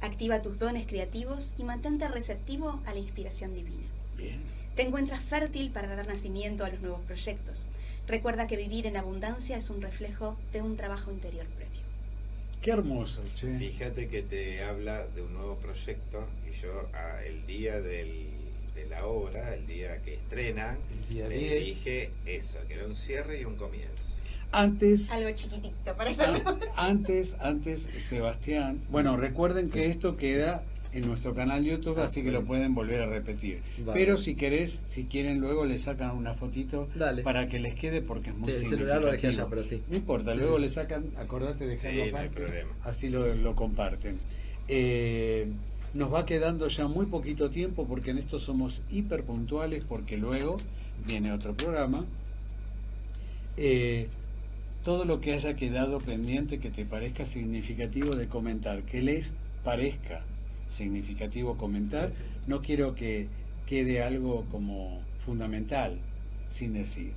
Activa tus dones creativos y mantente receptivo a la inspiración divina. Bien. Te encuentras fértil para dar nacimiento a los nuevos proyectos. Recuerda que vivir en abundancia es un reflejo de un trabajo interior previo. Qué hermoso, che. Fíjate que te habla de un nuevo proyecto y yo el día de la obra, el día que estrena, el dije eso, que era un cierre y un comienzo. Antes. Algo chiquitito para Antes, antes, Sebastián. Bueno, recuerden que esto queda en nuestro canal YouTube, así que lo pues. pueden volver a repetir. Pero si querés, si quieren luego le sacan una fotito para que les quede porque es muy sí, el celular lo dejé allá, pero sí. No importa, luego le sacan, acordate de dejarlo aparte, así lo, comparten. Eh, nos va quedando ya muy poquito tiempo porque en esto somos hiper puntuales porque luego viene otro programa. Eh, todo lo que haya quedado pendiente que te parezca significativo de comentar, que les parezca significativo comentar, no quiero que quede algo como fundamental sin decir.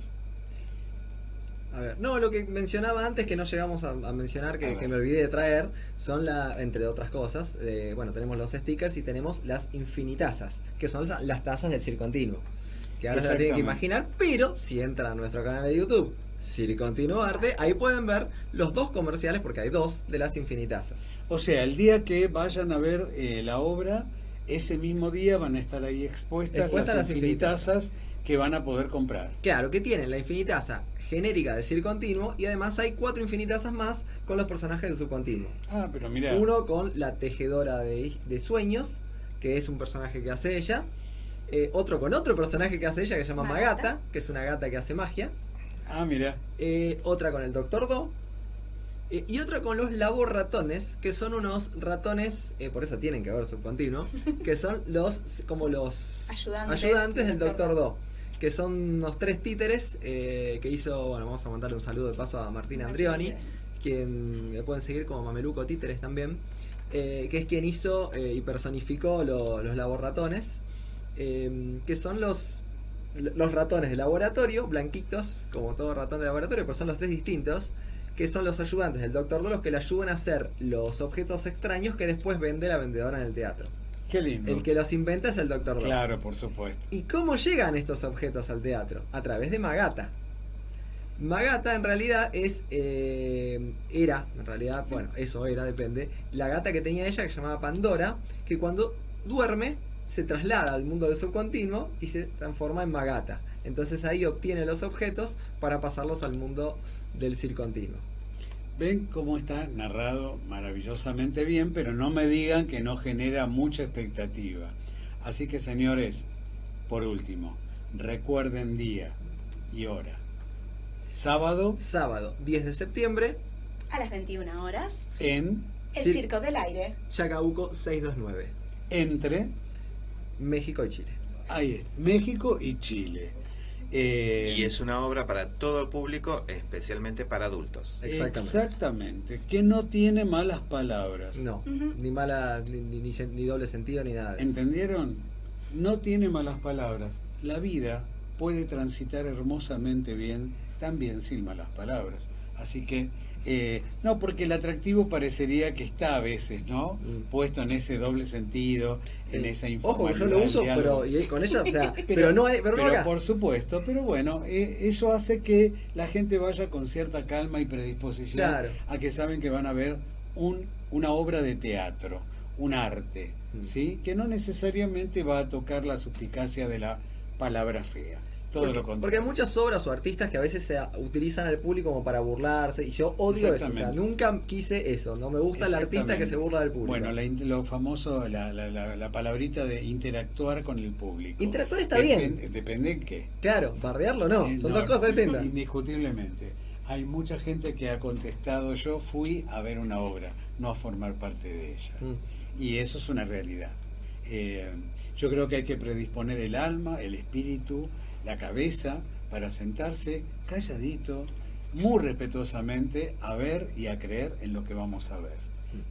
A ver, no, lo que mencionaba antes que no llegamos a, mencionar, que, me olvidé de traer, son, la, entre otras cosas, eh, bueno, tenemos los stickers y tenemos las infinitazas, que son las, tazas del circontinuo. Que ahora se tienen que imaginar, pero si entran a nuestro canal de YouTube Arte, ahí pueden ver los dos comerciales, porque hay dos, de las infinitazas. O sea, el día que vayan a ver eh, la obra, ese mismo día van a estar ahí expuestas, las, infinitazas que van a poder comprar. Claro, que tienen la infinitaza genérica de Circontinuo y además hay cuatro infinitazas más con los personajes de Subcontinuo. Ah, pero mira. Uno con la tejedora de, sueños, que es un personaje que hace ella. Eh, otro con otro personaje que hace ella, que se llama Magata, que es una gata que hace magia. Ah, mira. Eh, otra con el Doctor Do. Eh, y otra con los laborratones, que son unos ratones, eh, por eso tienen que ver subcontinuo, [laughs] que son los como los ayudantes, del Doctor Do. Que son unos tres títeres que hizo, bueno, vamos a mandarle un saludo de paso a Martín Andrioni, quien le pueden seguir como Mameluco Títeres también, que es quien hizo y personificó los laboratones, que son los los ratones de laboratorio, blanquitos, como todo ratón de laboratorio, pero son los tres distintos, que son los ayudantes del Dr. Lolos que le ayudan a hacer los objetos extraños que después vende la vendedora en el teatro. Qué lindo. El que los inventa es el Dr. Lolos. Claro, por supuesto. ¿Y cómo llegan estos objetos al teatro? A través de Magata. Magata en realidad es, eh, era, en realidad, bueno, eso era, depende, la gata que tenía ella que se llamaba Pandora, que cuando duerme se traslada al mundo del subcontinuo y se transforma en Magata. Entonces ahí obtiene los objetos para pasarlos al mundo del circontinuo. Ven cómo está narrado maravillosamente bien, pero no me digan que no genera mucha expectativa. Así que señores, por último, recuerden día y hora. Sábado. Sábado, 10 de septiembre. A las 21 horas. En. El Circo del Aire. Chacabuco 629. Entre. México y Chile. Ahí es, México y Chile. Eh, y es una obra para todo el público, especialmente para adultos. Exactamente. que no tiene malas palabras. No, ni mala, ni, ni, doble sentido, ni nada. ¿Entendieron? No tiene malas palabras. La vida puede transitar hermosamente bien, también sin malas palabras. Así que eh, no, porque el atractivo parecería que está a veces, ¿no? Mm. Puesto en ese doble sentido, en esa información. Ojo, yo lo uso, pero con ella, o sea, [laughs] pero, no hay, pero, por supuesto, pero bueno, eh, eso hace que la gente vaya con cierta calma y predisposición a que saben que van a ver un, una obra de teatro, un arte, mm. ¿sí? Que no necesariamente va a tocar la suplicacia de la palabra fea. Todo porque, lo contrario. Porque hay muchas obras o artistas que a veces se utilizan al público como para burlarse y yo odio eso. O sea, nunca quise eso. No me gusta el artista que se burla del público. Bueno, lo famoso, la, la, la, palabrita de interactuar con el público. Interactuar está bien. Depende en qué. Claro, bardearlo no. Eh, Son dos cosas distintas. Indiscutiblemente. Hay mucha gente que ha contestado, yo fui a ver una obra, no a formar parte de ella. Mm. Y eso es una realidad. Eh, yo creo que hay que predisponer el alma, el espíritu, la cabeza para sentarse calladito, muy respetuosamente, a ver y a creer en lo que vamos a ver.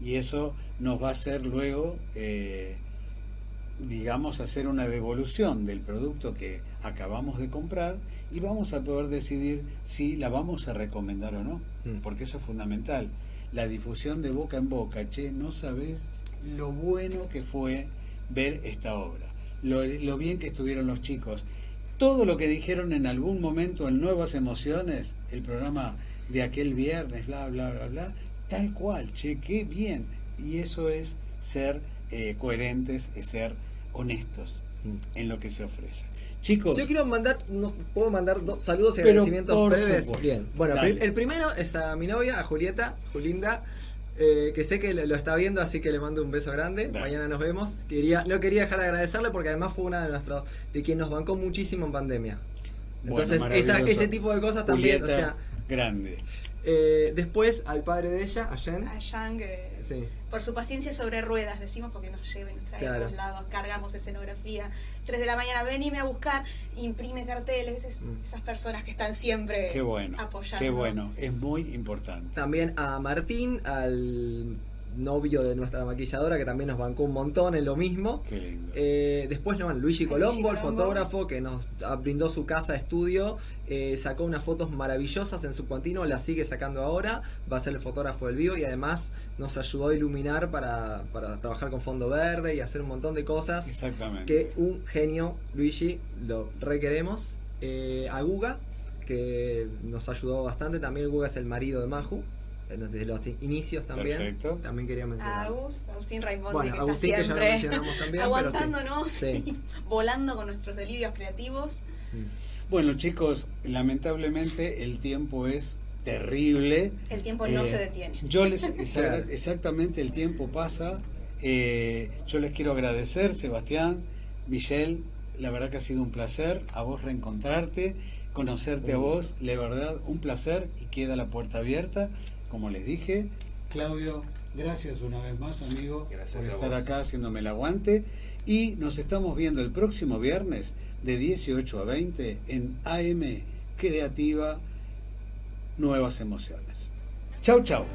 Y eso nos va a hacer luego, eh, digamos, hacer una devolución del producto que acabamos de comprar y vamos a poder decidir si la vamos a recomendar o no, mm. porque eso es fundamental. La difusión de boca en boca, che, no sabes lo bueno que fue ver esta obra, lo, lo bien que estuvieron los chicos, todo lo que dijeron en algún momento en Nuevas Emociones, el programa de aquel viernes, bla, bla, bla, bla, tal cual, che, qué bien. Y eso es ser eh, coherentes, es ser honestos en lo que se ofrece. Chicos. Yo quiero mandar, no, puedo mandar dos saludos y agradecimientos breves. Bien. Bueno, el primero es a mi novia, a Julieta, Julinda. Eh, que sé que lo está viendo, así que le mando un beso grande. Mañana nos vemos. Quería, no quería dejar de agradecerle porque además fue una de nuestros, de quien nos bancó muchísimo en pandemia. Entonces, ese tipo de cosas también, o sea, grande. Eh, después al padre de ella, a Jen. A Yang, por su paciencia sobre ruedas, decimos porque nos lleva y nos trae a todos lados, cargamos escenografía. 3 de la mañana, venime a buscar, imprime carteles, mm. esas personas que están siempre qué bueno, apoyando. Qué bueno, es muy importante. También a Martín, al novio de nuestra maquilladora, que también nos bancó un montón en lo mismo. Eh, después, no, Luigi Colombo, el fotógrafo, que nos brindó su casa estudio, eh, sacó unas fotos maravillosas en su continuo, las sigue sacando ahora, va a ser el fotógrafo del vivo y además nos ayudó a iluminar para, trabajar con fondo verde y hacer un montón de cosas. Exactamente. Que un genio, Luigi, lo requeremos. Eh, a Guga, que nos ayudó bastante, también Guga es el marido de Maju desde los inicios también. Perfecto. También quería mencionar. Agustín Raimondi, bueno, que Agustín, está siempre que ya lo mencionamos también, aguantándonos, [laughs] volando con nuestros delirios creativos. Mm. Bueno, chicos, lamentablemente el tiempo es terrible. El tiempo no eh, se detiene. Yo les, [laughs] exactamente, el tiempo pasa. Eh, yo les quiero agradecer, Sebastián, Michelle, la verdad que ha sido un placer a vos reencontrarte, conocerte a vos, la verdad, un placer y queda la puerta abierta como les dije. Claudio, gracias una vez más, amigo, por estar acá haciéndome el aguante. Y nos estamos viendo el próximo viernes de 18 a 20 en AM Creativa Nuevas Emociones. Chau, chau.